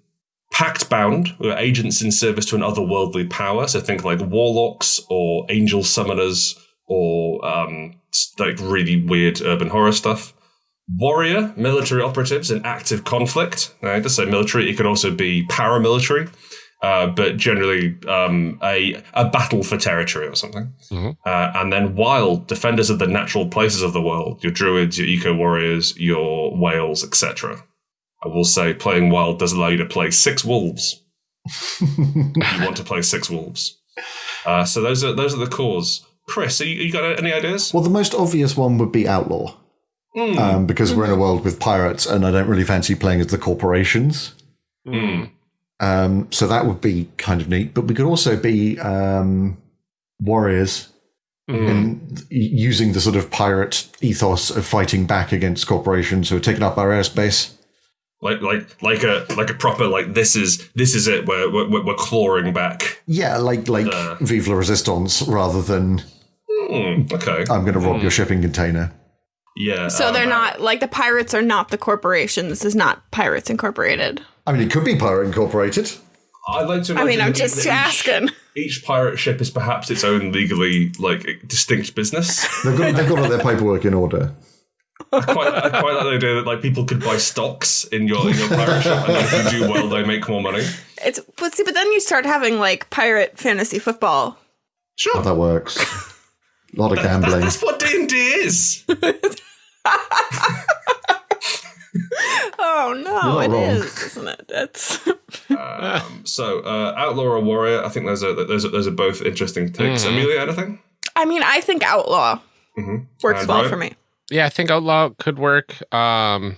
pact bound, agents in service to an otherworldly power. So think like warlocks or angel summoners or um, like really weird urban horror stuff. Warrior, military operatives in active conflict. Now, to say military, it could also be paramilitary, uh, but generally um, a a battle for territory or something. Uh, and then wild, defenders of the natural places of the world, your druids, your eco warriors, your whales, etc. I will say playing wild does allow you to play six wolves. if you want to play six wolves. Uh, so those are those are the cores. Chris, are you, you got any ideas? Well, the most obvious one would be outlaw, Hmm. um, because we're in a world with pirates, and I don't really fancy playing as the corporations. Hmm. Um, so that would be kind of neat. But we could also be um, warriors and using the sort of pirate ethos of fighting back against corporations who are taking up our airspace. Like like like a like a proper like this is this is it. We're we're, we're clawing back. Yeah, like like Uh. Vive la Resistance rather than Hmm, okay. I'm going to rob your shipping container. Yeah. So um, they're not like the pirates are not the corporation. This is not Pirates Incorporated. I mean, it could be Pirate Incorporated. I'd like to. I mean, I'm just each- asking. Each pirate ship is perhaps its own legally like distinct business. They've got, they've got all their paperwork in order. I quite, I quite like the idea that like people could buy stocks in your in your pirate ship, and if you do well, they make more money. It's but see, but then you start having like pirate fantasy football. Sure, How that works. A lot of gambling. that's what D and D is. Oh no, not it wrong. is, isn't it? That's Um, so, uh, outlaw or warrior? I think those are those are, those are both interesting takes. Amelia, anything? I mean, I think outlaw works And well Ryan? for me. Yeah, I think Outlaw could work. Um,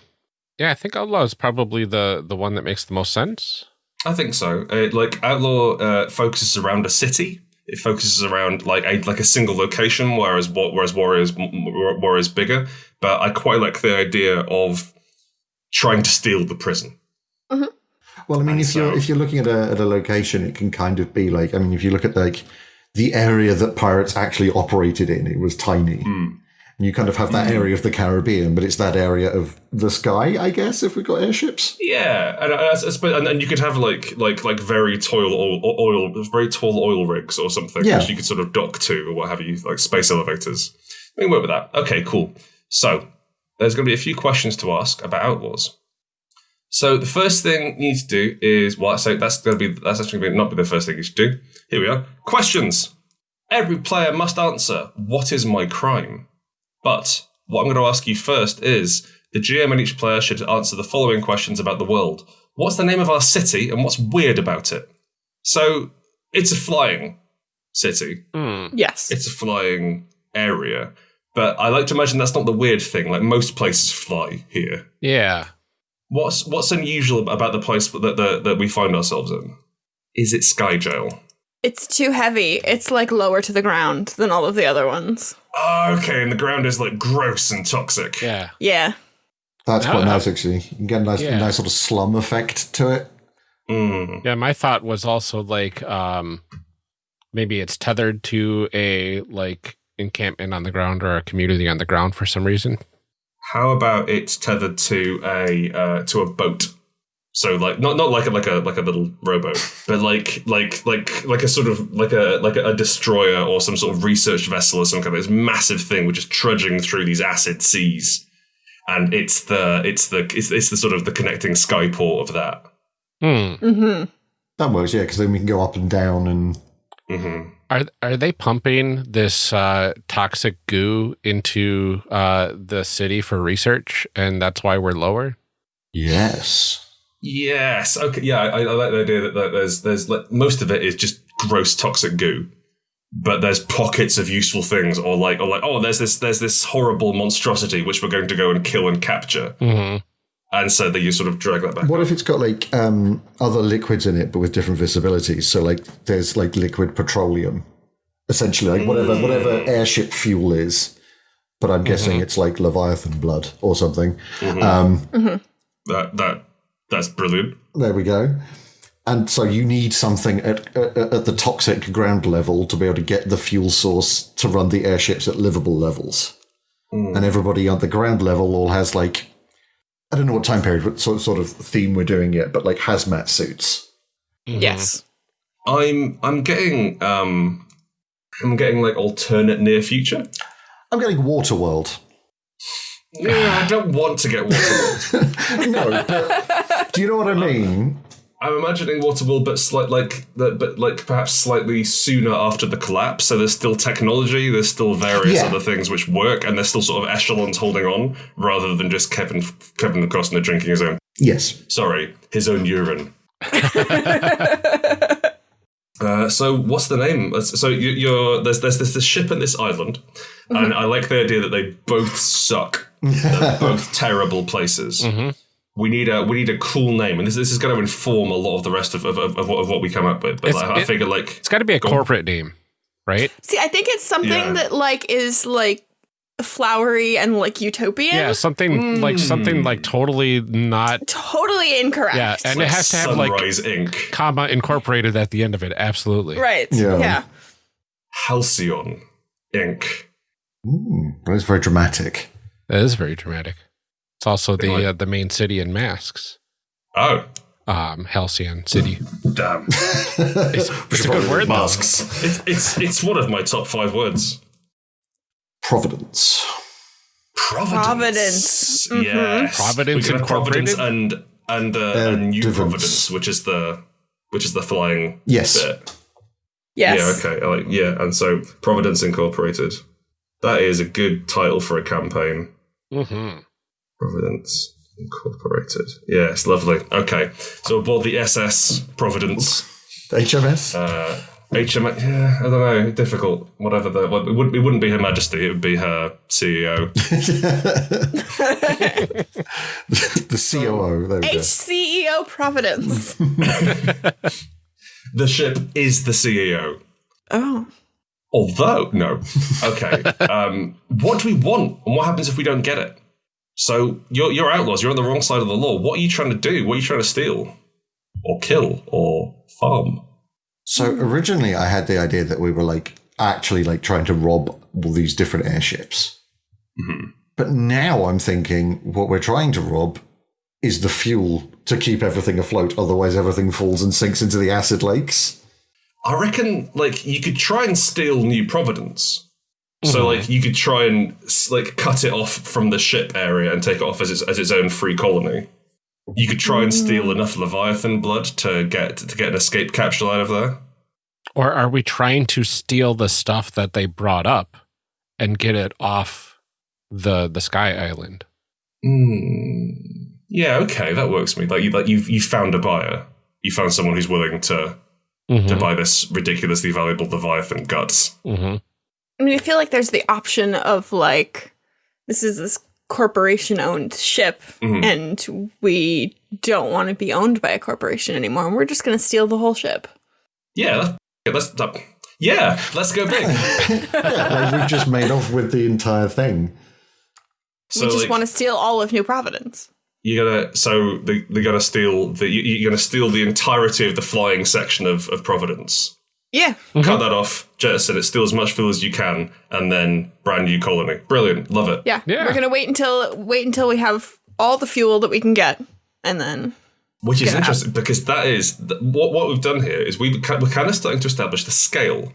yeah, I think Outlaw is probably the the one that makes the most sense. I think so. Uh, like outlaw uh, focuses around a city. It focuses around like a like a single location, whereas wa- whereas warriors m- m- warriors bigger. But I quite like the idea of trying to steal the prison. Mm-hmm. Well, I mean, if you're if you're looking at a at a location, it can kind of be like I mean, if you look at like the area that pirates actually operated in, it was tiny. And you kind of have that mm. area of the Caribbean, but it's that area of the sky, I guess, if we've got airships. Yeah, and uh, I, I and, and you could have like like like very tall oil, oil very tall oil rigs or something, Yeah. which you could sort of dock to or what have you, like space elevators. We can work with that. Okay, cool. So there's going to be a few questions to ask about outlaws. So the first thing you need to do is well, so that's going to be that's actually going to not be the first thing you should do. Here we are. Questions. Every player must answer. What is my crime? But what I'm going to ask you first is the GM and each player should answer the following questions about the world. What's the name of our city and what's weird about it? So it's a flying city. Hmm. Yes. It's a flying area. But I like to imagine that's not the weird thing. Like most places fly here. Yeah. What's what's unusual about the place that that, that we find ourselves in? Is it Sky Jail? It's too heavy. It's like lower to the ground than all of the other ones. Oh, okay, and the ground is like gross and toxic. Yeah. Yeah. That's quite nice, actually. You can get a nice, Yeah. nice sort of slum effect to it. Mm. Yeah, my thought was also like um maybe it's tethered to a like encampment on the ground or a community on the ground for some reason. How about it's tethered to a uh, to a boat? So like not not like a like a like a little rowboat, but like like like like a sort of like a like a, destroyer or some sort of research vessel or some kind of this massive thing which is trudging through these acid seas, and it's the it's the it's, it's the sort of the connecting skyport of that. Hmm. Mm-hmm. That works, yeah, because then we can go up and down and hmm Are are they pumping this uh, toxic goo into uh, the city for research, and that's why we're lower? yes. Yes. Okay. Yeah, I, I like the idea that, that there's there's like, most of it is just gross toxic goo, but there's pockets of useful things, or like or like oh, there's this there's this horrible monstrosity which we're going to go and kill and capture, Mm-hmm. and so that you sort of drag that back. What if it's got like um, other liquids in it, but with different visibilities? So like there's like liquid petroleum, essentially like whatever whatever airship fuel is. But I'm guessing it's like Leviathan blood or something. Um, That that that's brilliant. there we go. And so you need something at, at at the toxic ground level to be able to get the fuel source to run the airships at livable levels. And everybody on the ground level all has like I don't know what time period, what sort sort of theme we're doing yet, but like hazmat suits. Yes. I'm I'm getting um I'm getting like alternate near future. I'm getting Waterworld. Yeah, I don't want to get Waterworld. No, but do you know what I mean? I'm imagining Waterworld, but slight like but like perhaps slightly sooner after the collapse. So there's still technology, there's still various Yeah. other things which work, and there's still sort of echelons holding on, rather than just Kevin Kevin Costner drinking his own. Yes. Sorry, his own urine. Uh, so what's the name? So you, you're there's there's this, this ship and this island, and I like the idea that they both suck. They're both terrible places. We need a we need a cool name, and this this is going to inform a lot of the rest of of, of, of, what, of what we come up with. But It's- like, I it- figure like It's got to be a Go on. corporate name, right? See, I think it's something Yeah. that like is like flowery and like utopian. Yeah, something like something like totally not. Totally incorrect. Yeah, and it has to have like Sunrise Inc. comma incorporated at the end of it. Absolutely. right. Yeah. Yeah. Halcyon Inc. Mm, but it's very dramatic. That is very dramatic. It's also the like- uh, the main city in Masks, Oh um, Halcyon City. damn! It's, it's a good word. Masks. it's it's it's one of my top five words. Providence. Providence. Providence. Mhm. Yes. Providence we can have Providence and and uh, Uh, and New Divance. Providence, which is the which is the flying Yes. bit. Yes. Yeah. Okay. Like yeah, and so Providence Incorporated. That is a good title for a campaign. Hmm Providence Incorporated. Yes, lovely. Okay, so aboard the SS Providence. HMS? Uh, HM, yeah, I don't know, difficult. Whatever the, what, it, wouldn't, it wouldn't be Her Majesty, it would be her CEO. the COO. There we go. HCEO E Providence. the ship is the CEO. oh. Although, no. Okay. um, what do we want, and what happens if we don't get it? So you're you're outlaws. You're on the wrong side of the law. What are you trying to do? What are you trying to steal, or kill, or farm? So originally, I had the idea that we were like actually like trying to rob all these different airships. Mhm. But now I'm thinking what we're trying to rob is the fuel to keep everything afloat. Otherwise, everything falls and sinks into the acid lakes. I reckon, like you could try and steal New Providence. So, like, you could try and like cut it off from the ship area and take it off as its as its own free colony. You could try and steal enough Leviathan blood to get to get an escape capsule out of there. Or are we trying to steal the stuff that they brought up and get it off the the Sky Island? Hmm. Yeah, okay, that works for me. Like you, like you, you found a buyer. You found someone who's willing to to Mhm, buy this ridiculously valuable Leviathan guts. mhm. I mean, I feel like there's the option of like, this is this corporation owned ship, Mhm. and we don't want to be owned by a corporation anymore, and we're just going to steal the whole ship. Yeah, that's, yeah, that's that, yeah. Let's go big. yeah, like we've just made off with the entire thing. So we just like, want to steal all of New Providence. You gotta so they they gotta steal the you, you're gonna steal the entirety of the flying section of, of Providence. Yeah. Cut mm-hmm. that off, jettison it, steal as much fuel as you can, and then brand new colony. Brilliant, love it. Yeah. Yeah. We're gonna wait until wait until we have all the fuel that we can get, and then Which is Get out. interesting because that is th- what what we've done here is we we're kind of starting to establish the scale.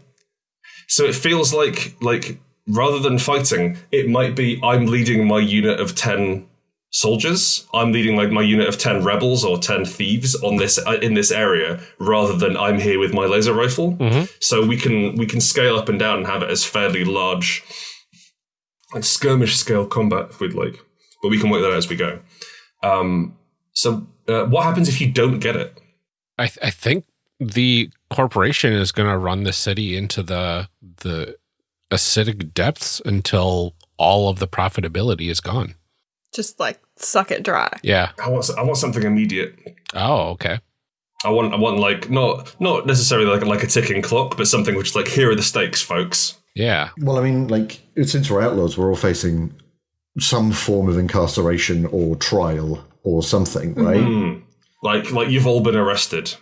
So it feels like like rather than fighting, it might be I'm leading my unit of ten soldiers. I'm leading like my unit of ten rebels or ten thieves on this uh, in this area, rather than I'm here with my laser rifle. So we can we can scale up and down and have it as fairly large, like skirmish scale combat if we'd like, but we can work that out as we go. Um, so uh, what happens if you don't get it? I, th- I think the corporation is going to run the city into the the acidic depths until all of the profitability is gone. Just like suck it dry. Yeah. I want I want something immediate. Oh, okay. I want I want like not not necessarily like like a ticking clock, but something which is like here are the stakes, folks. Yeah. Well, I mean, like, since we're outlaws, we're all facing some form of incarceration or trial or something, right? Hmm. Like like you've all been arrested.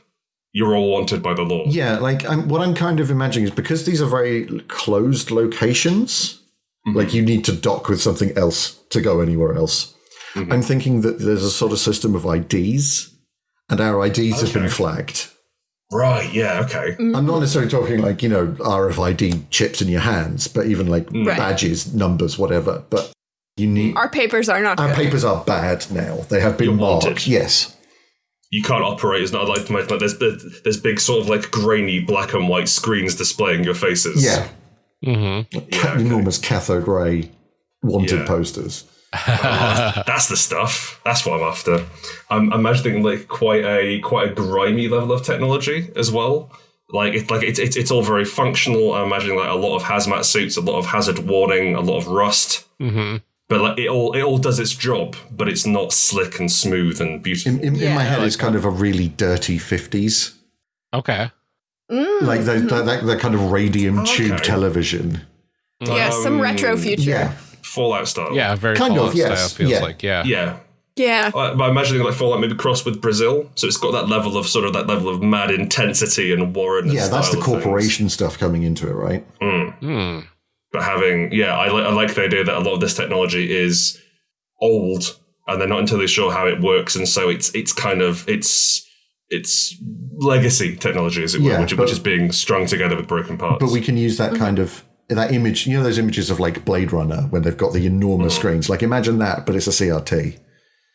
You're all wanted by the law. Yeah, like I'm, what I'm kind of imagining is because these are very closed locations, like mm-hmm. you need to dock with something else to go anywhere else. Mm-hmm. I'm thinking that there's a sort of system of IDs, and our IDs have been flagged. Right. Yeah. Okay. Mm-hmm. I'm not necessarily talking like, you know, RFID chips in your hands, but even like mm. Right. badges, numbers, whatever. But you need. Our papers are not Our good. papers are bad now. They have been You're marked. wanted. Yes. You can't operate. It's not like like there's there's big sort of like grainy black and white screens displaying your faces. Yeah. Mm-hmm. Ca- Enormous cathode ray wanted Yeah. posters. That's the stuff. That's what I'm after. I'm imagining like quite a quite a grimy level of technology as well. Like it's like it's it's, it's all very functional. I'm imagining like a lot of hazmat suits, a lot of hazard warning, a lot of rust. Mm-hmm. But like it all it all does its job, but it's not slick and smooth and beautiful. In, in, in my Yeah. head, it's kind of a really dirty 50s. Okay. Mm. Like the, the, that, that kind of radium tube Okay. television. yeah, some retro future. Yeah. Fallout style. Yeah, very Kind Fallout of, yes. style feels Yeah. like. Yeah. Yeah. Yeah. I- I'm imagining like Fallout maybe crossed with Brazil, so it's got that level of sort of that level of mad intensity and Warren. Yeah, that's the corporation stuff coming into it, right? Hmm. but having yeah I, li- I like the idea that a lot of this technology is old and they're not entirely sure how it works and so it's it's kind of it's it's legacy technology as it were which, but- which is being strung together with broken parts But we can use that kind of that image. You know those images of like Blade Runner when they've got the enormous screens. Like imagine that, but it's a CRT.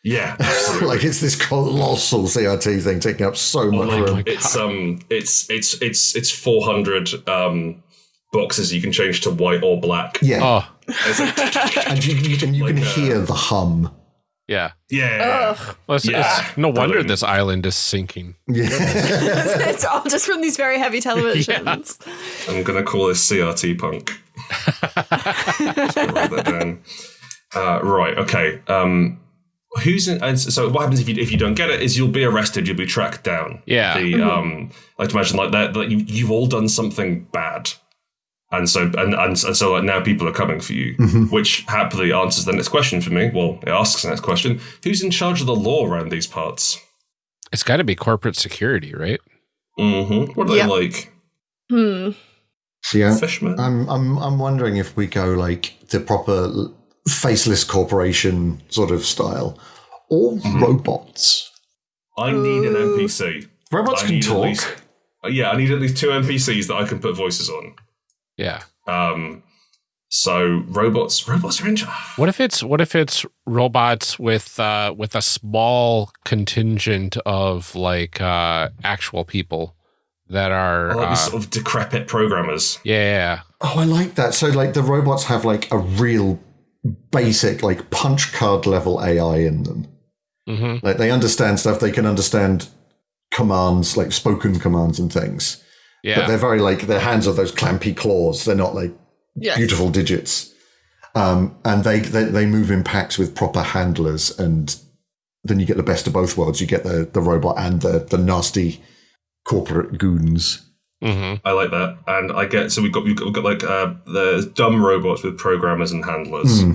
yeah like it's this colossal CRT thing taking up so much Like, room. it's um it's it's it's it's 400 um boxes you can change to white or black Yeah, Oh, like- and you, you, and you can uh, hear the hum. Yeah. yeah Well, it's, Yeah. it's no wonder this island is sinking. Yeah, it's all just from these very heavy televisions. I'm gonna call this CRT punk. Write that down. Uh, right. Okay. Um, who's in, and so what happens if you if you don't get it is you'll be arrested. You'll be tracked down. Yeah. The um, I like to imagine like that that you you've all done something bad. And so and, and, and so like now people are coming for you, which happily answers the next question for me. Well, it asks the next question: Who's in charge of the law around these parts? It's got to be corporate security, right? Mm-hmm. What are Yeah. they like? Hmm. yeah. Fishermen? I'm I'm I'm wondering if we go like the proper faceless corporation sort of style, or robots. I need an NPC. Robots I can talk. least- yeah, I need at least two NPCs that I can put voices on. Yeah. Um, so robots, robots are in. What if it's what if it's robots with uh with a small contingent of like uh actual people that are Like uh, sort of decrepit programmers. yeah, Oh, I like that. So like the robots have like a real basic like punch card level AI in them. hmm Like they understand stuff. They can understand commands, like spoken commands and things. But they're very like their hands are those clampy claws. They're not like Yes. beautiful digits. Um, and they, they they move in packs with proper handlers, and then you get the best of both worlds. You get the the robot and the the nasty corporate goons. hmm I like that, and I get so we've got we've got, we've got like uh, the dumb robots with programmers and handlers. Hmm.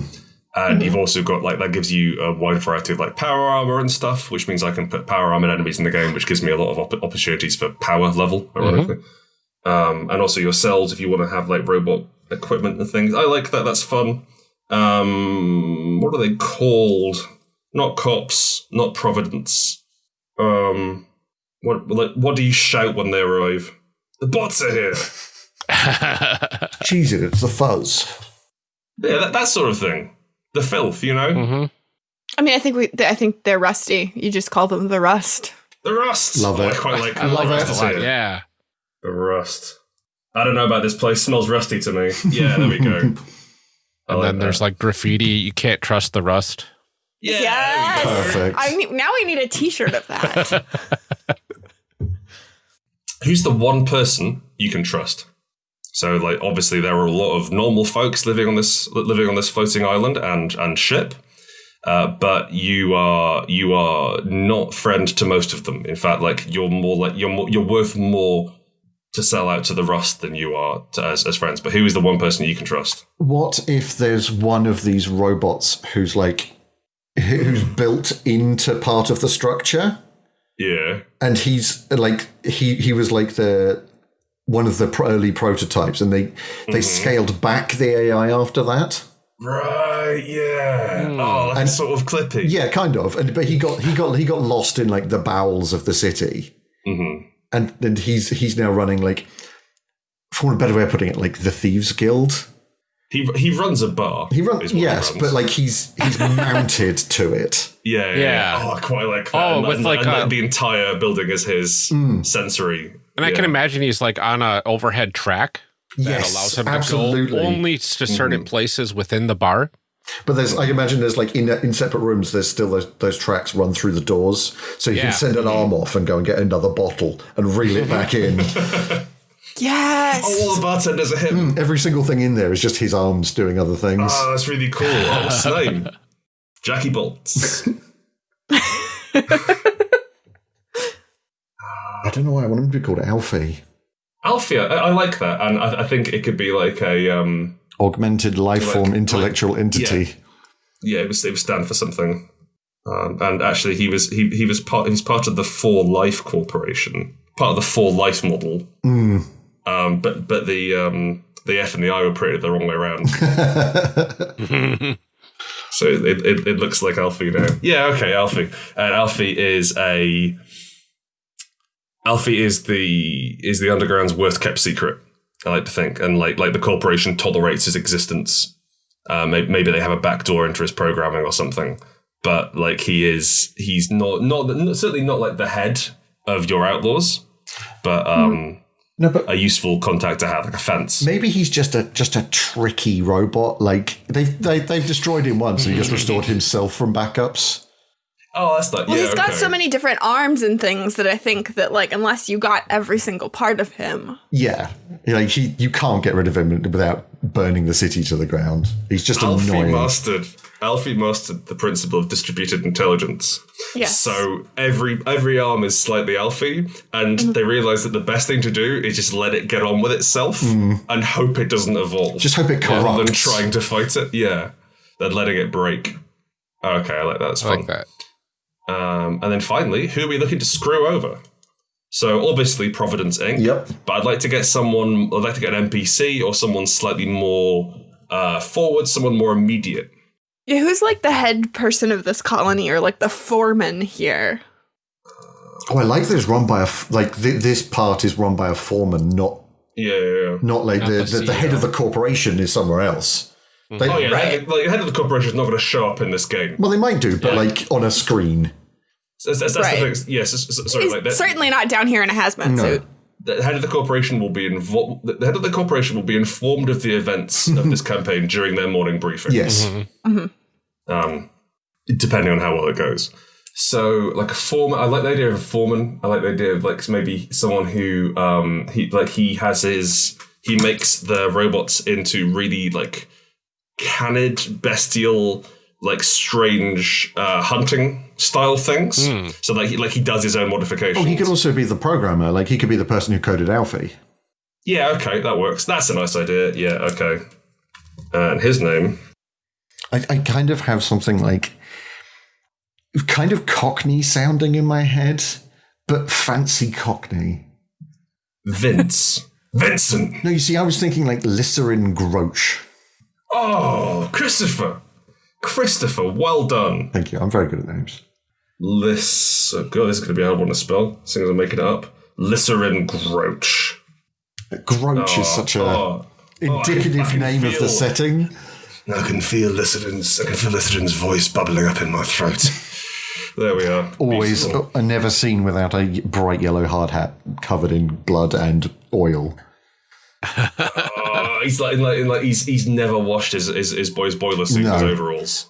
And you've also got like that gives you a wide variety of like power armor and stuff, which means I can put power armored enemies in the game, which gives me a lot of op- opportunities for power level, ironically. um, and also your cells if you want to have like robot equipment and things. I like that. That's fun. Um, what are they called? Not cops, not Providence. Um, what like what do you shout when they arrive? The bots are here. Jesus, it's the fuzz. Yeah, that, that sort of thing. The filth, you know. Mhm. I mean, I think we. I think they're rusty. You just call them the rust. The rust. Love Oh, it. I quite like. I love like it rust a lot. here. Yeah. The rust. I don't know about this place. Smells rusty to me. Yeah, there we go. I And then that. there's like graffiti. You can't trust the rust. yeah, Yes! there we go. Perfect. I need, now we need a T-shirt of that. Who's the one person you can trust? So, like, obviously, there are a lot of normal folks living on this living on this floating island and and ship, uh, but you are you are not friend to most of them. In fact, like you're more like you're more, you're worth more to sell out to the rust than you are to, as as friends. But who is the one person you can trust? What if there's one of these robots who's like who's built into part of the structure, Yeah, and he's like he he was like the one of the early prototypes, and they they scaled back the AI after that. right. Yeah. Hmm. Oh, that's And- sort of clippy. Yeah, kind of. And but he got he got he got lost in like the bowels of the city, hmm and and he's he's now running like, for a better way of putting it, like the thieves guild. He he runs a bar. He runs is what yes, runs. but like he's he's mounted to it. Yeah, yeah. Yeah. yeah. Oh, I quite like that. Oh, and, with and- like and, a- the entire building is his Mm. sensory. And I can imagine he's like on a overhead track that Yes, allows him absolutely. to go only to certain mm-hmm. places within the bar. But there's, I imagine there's like in in separate rooms. There's still those those tracks run through the doors, so you Yeah. can send an arm off and go and get another bottle and reel it back in. yes. Oh, all the bartenders are him. Every single thing in there is just his arms doing other things. Oh, that's really cool. Oh, what's his name? Jackie Bolts. I don't know why I want him to be called Alfie. Alfia. I, I like that, and I, I think it could be like a um. Augmented life form like- intellectual entity. Yeah, it was it was stand for something. Um, and actually, he was he he was part he's part of the For Life Corporation, part of the For Life model. Mm. Um, but but the um the F and the I were printed the wrong way around. So it, it, it looks like Alfie now. Yeah, okay, Alfie. And Alfie is a Alfie is the is the underground's worst kept secret. I like to think, and like like the corporation tolerates his existence. Uh, maybe, maybe they have a backdoor into his programming or something. But like he is, he's not not certainly not like the head of your outlaws, but um, No, but a useful contact to have, like a fence. maybe he's just a just a tricky robot. Like they they they've destroyed him once, and he just restored himself from backups. Oh, that's not. Well, yeah, he's got okay. so many different arms and things that I think that like unless you got every single part of him, Yeah, like he, you can't get rid of him without burning the city to the ground. He's just Alfie annoying. mastered Alfie mastered the principle of distributed intelligence. Yes. So every every arm is slightly Alfie, and Mm-hmm. they realize that the best thing to do is just let it get on with itself and hope it doesn't evolve. Mm. Just hope it rather than corrupts. trying to fight it. Yeah, than letting it break. Okay, I like that. That's I fun. like that. Um, and then finally, who are we looking to screw over? So obviously Providence Inc. Yep. But I'd like to get someone. I'd like to get an NPC or someone slightly more uh, forward, someone more immediate. yeah, who's like the head person of this colony or like the foreman here? Oh, I like that it's run by a like th- this part is run by a foreman, not Yeah, yeah, yeah. not like the, the the, the head of the corporation is somewhere else. They, Oh yeah, the head, like, the head of the corporation is not going to show up in this game. Well, they might do, but Yeah. like on a screen. That's, that's, that's Right. the thing. Yes, s- s- sorry. Like that, certainly not down here in a hazmat No. suit. the head of the corporation will be involved. The head of the corporation will be informed of the events of this campaign during their morning briefing. Yes. um, depending on how well it goes. So, like a foreman, I like the idea of a foreman. I like the idea of like maybe someone who, um, he like he has his, he makes the robots into really like canid, bestial, like strange uh, hunting style things. So like he like he does his own modifications. Oh, he could also be the programmer. Like he could be the person who coded Alfie. yeah, okay, that works. That's a nice idea. Yeah, okay. And his name. I, I kind of have something like kind of Cockney sounding in my head, but fancy Cockney. Vince. Vincent. No, you see, I was thinking like Lycerin Groach. Oh, Christopher. Christopher, well done. Thank you. I'm very good at names. Lys. Oh, God, this is going to be a hard one to spell. Seeing as I'm making it up. Lycerin Groach. Groach is such a Oh, indicative I can name of the setting. I can feel Lycerin's. I can feel Lycerin's voice bubbling up in my throat. there we are. Always Beautiful. uh, never seen without a bright yellow hard hat covered in blood and oil. He's like, like, like he's he's never washed his his, his boy's boiler suit, his overalls.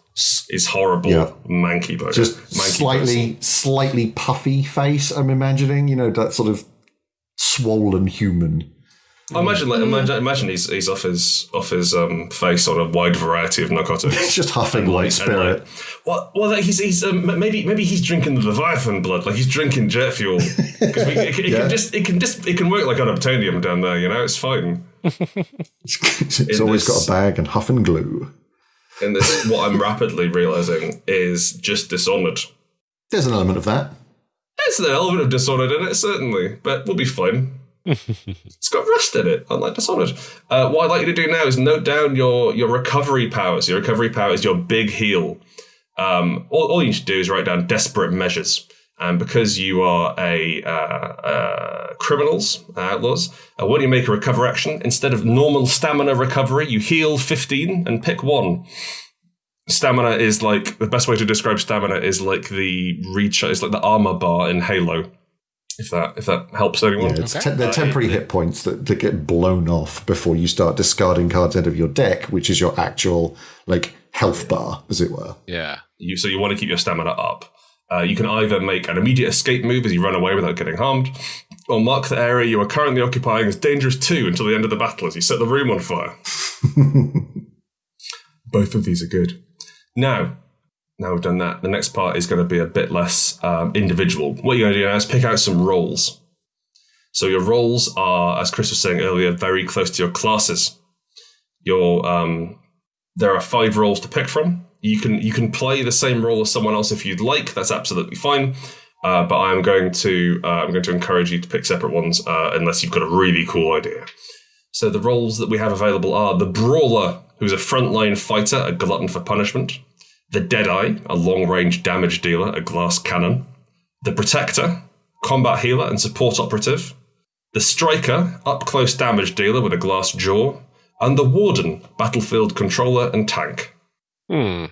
His horrible Yeah. manky boy. Just manky slightly, slightly puffy face. I'm imagining, you know, that sort of swollen human. I imagine, like, imagine, imagine he's he's off his off his um, face on a wide variety of narcotics. He's just huffing light And, spirit. like, well, well, like, he's he's um, maybe maybe he's drinking the Leviathan blood, like he's drinking jet fuel. Because it, it Yeah. can just it can just it can work like unobtainium down there, you know. It's fine. it's always this- got a bag and huff and glue. And this, what I'm rapidly realizing is just Dishonored. There's an element of that. There's an element of Dishonored in it, certainly, but we'll be fine. it's got rust in it, unlike Dishonored. Uh, what I'd like you to do now is note down your your recovery powers. Your recovery power is your big heal. Um, all, all you need to do is write down desperate measures. And because you are a uh, uh, criminals, outlaws, uh, when you make a recover action, instead of normal stamina recovery, you heal 15 and pick one. Stamina is like the best way to describe stamina is like the reach is like the armor bar in Halo. If that if that helps anyone. It's te- they're temporary hit points that, that get blown off before you start discarding cards out of your deck, which is your actual like health bar, as it were. Yeah. You, so you want to keep your stamina up. Uh, you can either make an immediate escape move as you run away without getting harmed, or mark the area you are currently occupying as dangerous too until the end of the battle as you set the room on fire. Both of these are good. Now, now we've done that, the next part is going to be a bit less um, individual. What you're going to do now is pick out some roles. So your roles are, as Chris was saying earlier, very close to your classes. Your um, there are five roles to pick from. You can you can play the same role as someone else if you'd like. That's absolutely fine. Uh, but I'm going to uh, I'm going to encourage you to pick separate ones uh, unless you've got a really cool idea. So the roles that we have available are the brawler, who's a frontline fighter, a glutton for punishment. The Deadeye, a long range damage dealer, a glass cannon. The Protector, combat healer and support operative. The Striker, up close damage dealer with a glass jaw. And the Warden, battlefield controller and tank. Hmm.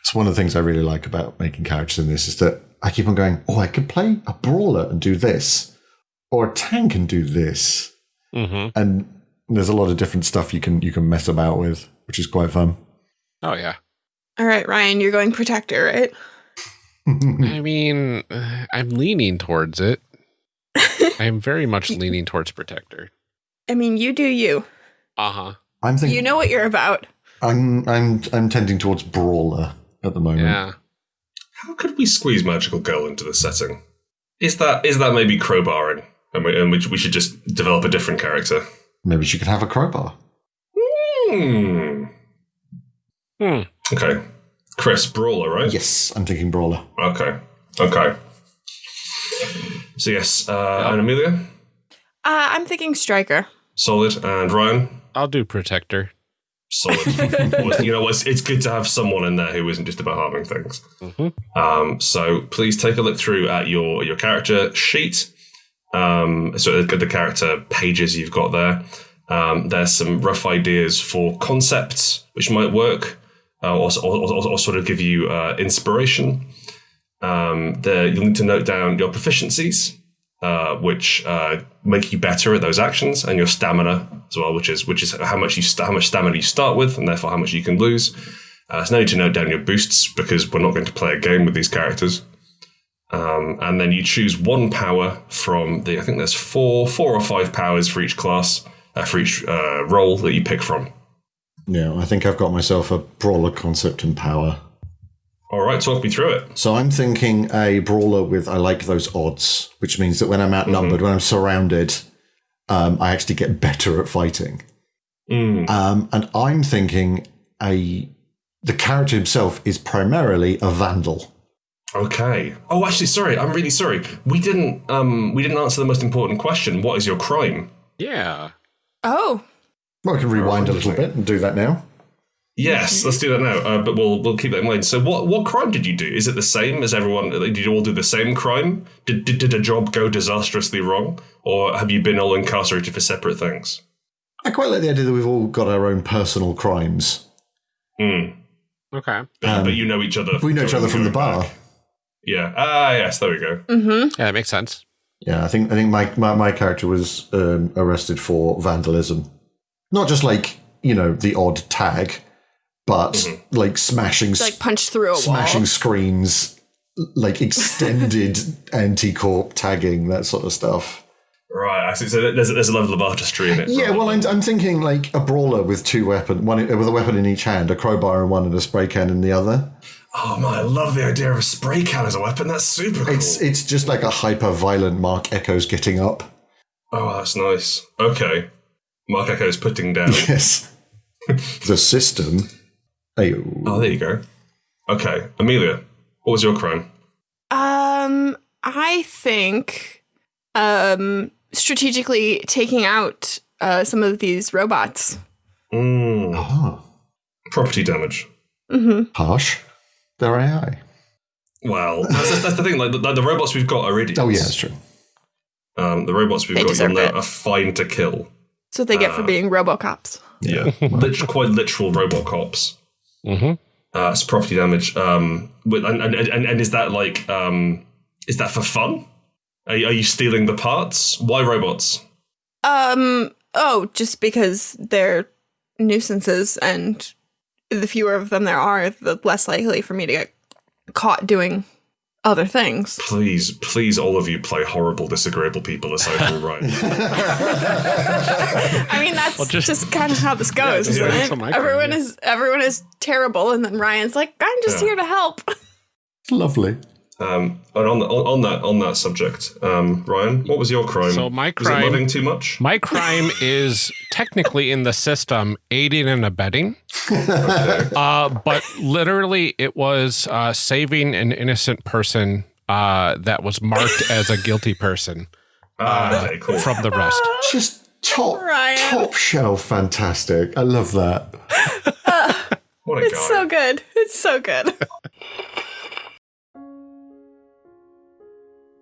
It's one of the things I really like about making characters in this is that I keep on going, oh, I could play a brawler and do this, or a tank and do this, Mm-hmm. and there's a lot of different stuff you can you can mess about with, which is quite fun. Oh yeah. All right, Ryan, you're going protector, right? I mean, I'm leaning towards it. I'm very much leaning towards protector. I mean, you do you. Uh huh. I'm thinking. You know what you're about. I'm I'm I'm tending towards brawler at the moment. Yeah. How could we squeeze Magical Girl into the setting? Is that is that maybe crowbarring? And we, and we, we should just develop a different character? Maybe she could have a crowbar. Hmm. Hmm. Okay. Chris, Brawler, right? Yes, I'm thinking brawler. Okay. Okay. So, yes, uh, and Amelia, Uh, I'm thinking striker. solid, and Ryan, I'll do protector. solid. You know, it's, it's good to have someone in there who isn't just about harming things. Mm-hmm. Um, so please take a look through at your your character sheet. Um, so the, the character pages you've got there. Um, there's some rough ideas for concepts which might work, uh, or, or, or, or sort of give you uh, inspiration. Um, there, you'll need to note down your proficiencies, uh, which uh, make you better at those actions, and your stamina as well, which is which is how much you how much stamina you start with, and therefore how much you can lose. Uh, so now you need to note down your boosts because we're not going to play a game with these characters. Um, and then you choose one power from the. I think there's four, four or five powers for each class, uh, for each uh, role that you pick from. Yeah, I think I've got myself a brawler concept and power. All right, talk me through it. So I'm thinking a brawler with I like those odds, which means that when I'm outnumbered, when I'm surrounded, um, I actually get better at fighting. Mm. Um, and I'm thinking a the character himself is primarily a vandal. Okay. Oh, actually, sorry. I'm really sorry. We didn't. Um, we didn't answer the most important question. What is your crime? Yeah. Oh, Well, we can rewind a little bit and do that now. Yes, let's do that now. Uh, but we'll we'll keep that in mind. So, what what crime did you do? Is it the same as everyone? Did you all do the same crime? Did did, did a job go disastrously wrong, or have you been all incarcerated for separate things? I quite like the idea that we've all got our own personal crimes. Hmm. Okay. But, Um, but you know each other. We know each other from the bar. back. Yeah. Ah, yes. There we go. Yeah, that makes sense. Yeah, I think I think my my, my character was um, arrested for vandalism, not just like you know the odd tag, but mm-hmm. like smashing like punched through a smashing wall. screens, like extended anti-corp tagging, that sort of stuff. Right. I see. So there's there's a level of artistry in it. Yeah, well, I'm, I'm thinking like a brawler with two weapon, one with a weapon in each hand, a crowbar in one and a spray can in the other. Oh man, I love the idea of a spray can as a weapon. That's super cool. It's it's just like a hyper violent Marc Ecko's getting up. oh, that's nice. Okay. Marc Ecko is putting down. Yes, the system. Ayo. oh, there you go. Okay, Amelia, what was your crime? Um, I think, um, strategically taking out uh, some of these robots. Mm, Ah, property damage. harsh. Their AI. Well, that's, that's, that's the thing. Like the, the robots we've got are idiots. Oh yeah, that's true. Um, the robots we've They got you'll know are fine to kill. That's what they get for being RoboCops. Yeah, Lit- quite literal robot cops. Mm-hmm. Uh, it's property damage. Um, with, and, and, and, and is that like um, is that for fun? Are, you- are you stealing the parts? Why robots? Um, oh, just because they're nuisances and the fewer of them there are, the less likely for me to get caught doing other things. Please, please, all of you play horrible, disagreeable people aside from Ryan. I mean, that's just- just, kind of how this goes, yeah, isn't that's it? Everyone crime is everyone is terrible, and then Ryan's like, "I'm just Yeah. here to help." Lovely. Um, and on, the, on, on that on that subject, um, Ryan, what was your crime? So my was it crime- loving too much? My crime is technically in the system aiding and abetting. Uh, but literally, it was uh, saving an innocent person uh, that was marked as a guilty person Ah, okay, cool. from the rest. Just top Ryan. top shelf fantastic. I love that. what a guy. It's so good. It's so good.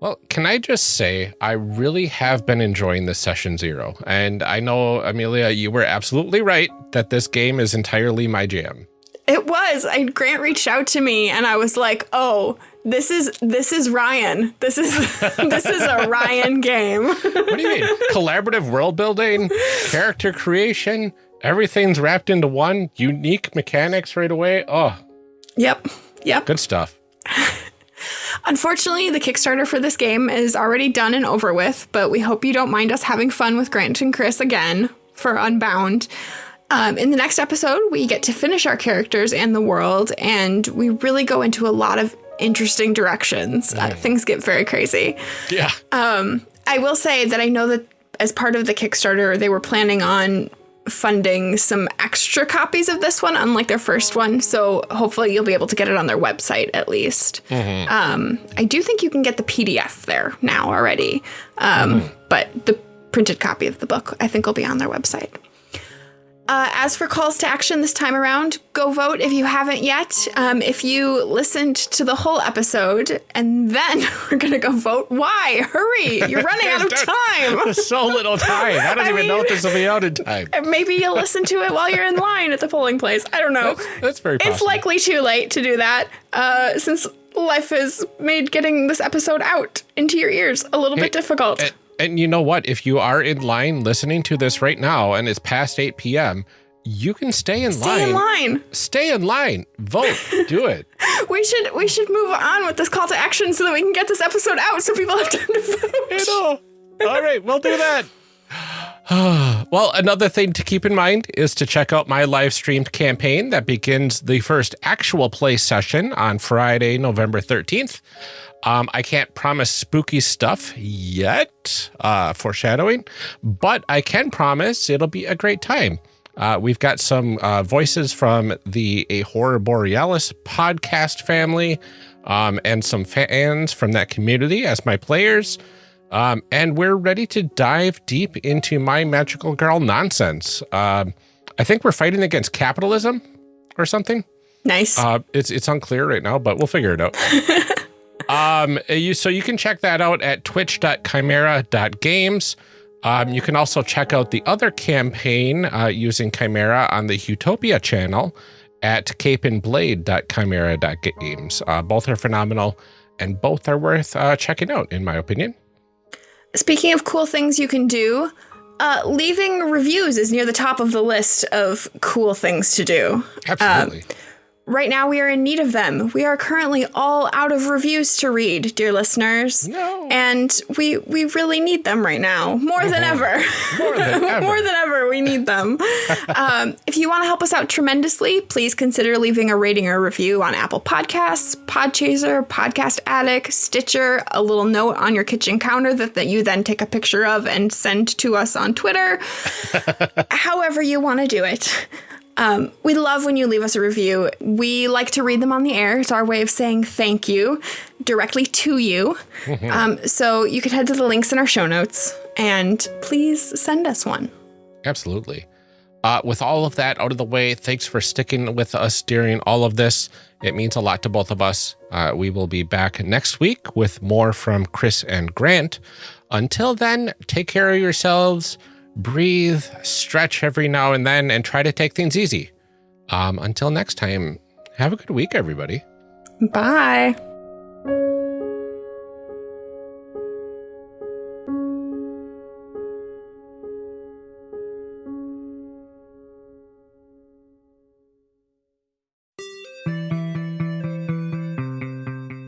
Well, can I just say, I really have been enjoying this session zero. And I know, Amelia, you were absolutely right that this game is entirely my jam. It was. I Grant reached out to me, and I was like, "Oh, this is this is Ryan. This is this is a Ryan game." What do you mean? Collaborative world building, character creation, everything's wrapped into one, unique mechanics right away. Oh, yep. Yep. good stuff. Unfortunately, the Kickstarter for this game is already done and over with, but we hope you don't mind us having fun with Grant and Chris again for Unbound. Um, in the next episode, we get to finish our characters and the world, and we really go into a lot of interesting directions. Uh, things get very crazy. Yeah. I will say that I know that as part of the Kickstarter, they were planning on funding some extra copies of this one, unlike their first one. So hopefully you'll be able to get it on their website at least. Um, I do think you can get the PDF there now already, um, but the printed copy of the book I think will be on their website. Uh, as for calls to action this time around, go vote if you haven't yet. Um, if you listened to the whole episode and then we're going to go vote, why? Hurry! You're running out of time. There's so little time. I don't I even know mean- if this will be out in time. Maybe you'll listen to it while you're in line at the polling place. I don't know. That's very possible. It's likely too late to do that uh, since life has made getting this episode out into your ears a little bit difficult. And, and you know what? If you are in line listening to this right now and it's past 8 p.m., you can stay in line. Stay in line. Stay in line. Vote. Do it. We should we should move on with this call to action so that we can get this episode out so people have time to vote. know. All right, we'll do that. well, another thing to keep in mind is to check out my live streamed campaign that begins the first actual play session on Friday, November 13th. Um, I can't promise spooky stuff yet, uh, foreshadowing, but I can promise it'll be a great time. Uh, we've got some uh, voices from the A Horror Borealis podcast family um, and some fans from that community as my players. Um, and we're ready to dive deep into my magical girl nonsense. Um, I think we're fighting against capitalism or something. Nice. Uh, it's it's unclear right now, but we'll figure it out. um, you so you can check that out at twitch.chimera.games. Um, you can also check out the other campaign uh, using Chimera on the Utopia channel at capeandblade.chimera.games. Uh, both are phenomenal and both are worth uh, checking out, in my opinion. Speaking of cool things you can do, uh, leaving reviews is near the top of the list of cool things to do. Absolutely. Right now, we are in need of them. We are currently all out of reviews to read, dear listeners. No. And we we really need them right now, more than ever. More than ever. more than ever, we need them. um, if you want to help us out tremendously, please consider leaving a rating or review on Apple Podcasts, Podchaser, Podcast Addict, Stitcher, a little note on your kitchen counter that, that you then take a picture of and send to us on Twitter. However, you want to do it. Um, we love when you leave us a review. We like to read them on the air. It's our way of saying thank you directly to you. um, so you can head to the links in our show notes and please send us one. Absolutely. Uh, with all of that out of the way, thanks for sticking with us during all of this. It means a lot to both of us. Uh, we will be back next week with more from Chris and Grant. Until then, take care of yourselves, breathe, stretch every now and then, and try to take things easy. Um, until next time, have a good week, everybody. Bye.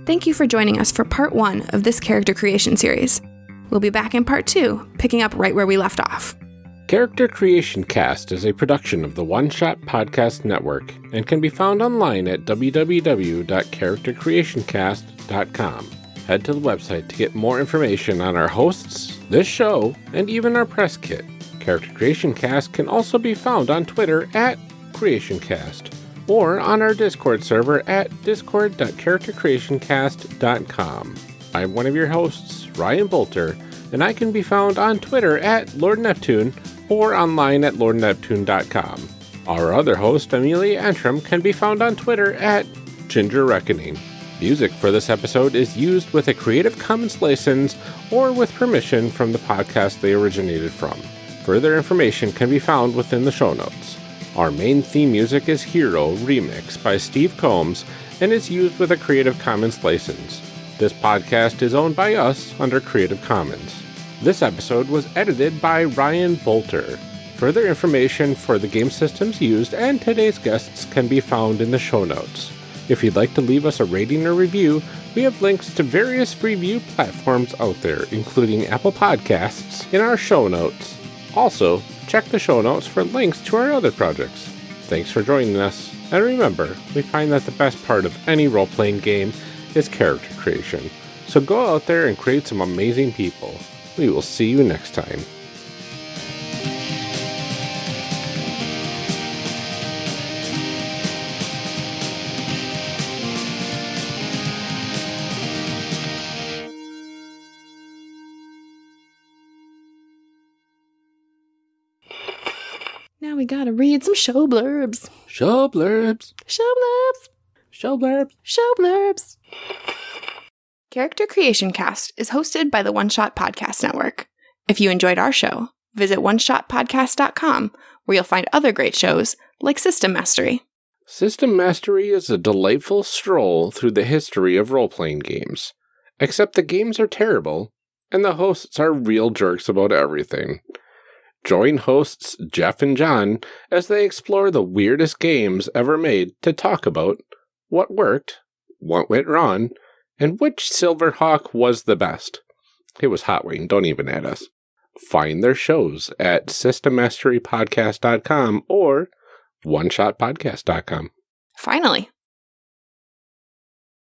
Thank you for joining us for part one of this character creation series. We'll be back in part two, picking up right where we left off. Character Creation Cast is a production of the One Shot Podcast Network and can be found online at www.charactercreationcast.com. Head to the website to get more information on our hosts, this show, and even our press kit. Character Creation Cast can also be found on Twitter at CreationCast or on our Discord server at discord.charactercreationcast.com. I'm one of your hosts, Ryan Bolter, and I can be found on Twitter at Lord Neptune or online at lordneptune.com. Our other host, Amelia Antrim, can be found on Twitter at Ginger Reckoning. Music for this episode is used with a Creative Commons license or with permission from the podcast they originated from. Further information can be found within the show notes. Our main theme music is Hero Remix by Steve Combs and is used with a Creative Commons license. This podcast is owned by us under Creative Commons. This episode was edited by Ryan Bolter. Further information for the game systems used and today's guests can be found in the show notes. If you'd like to leave us a rating or review, we have links to various review platforms out there, including Apple Podcasts, in our show notes. Also, check the show notes for links to our other projects. Thanks for joining us, and remember, we find that the best part of any role playing game is character creation. So go out there and create some amazing people. We will see you next time. Now we gotta read some show blurbs. Show blurbs. Show blurbs. Show blurbs. Show blurbs. Character Creation Cast is hosted by the One Shot Podcast Network. If you enjoyed our show, visit oneshotpodcast.com where you'll find other great shows like System Mastery. System Mastery is a delightful stroll through the history of role playing games. Except the games are terrible, and the hosts are real jerks about everything. Join hosts Jeff and John as they explore the weirdest games ever made to talk about what worked, what went wrong, and which Silverhawk was the best. It was Hot Wing, don't even add us. Find their shows at systemmasterypodcast.com or oneshotpodcast.com. Finally,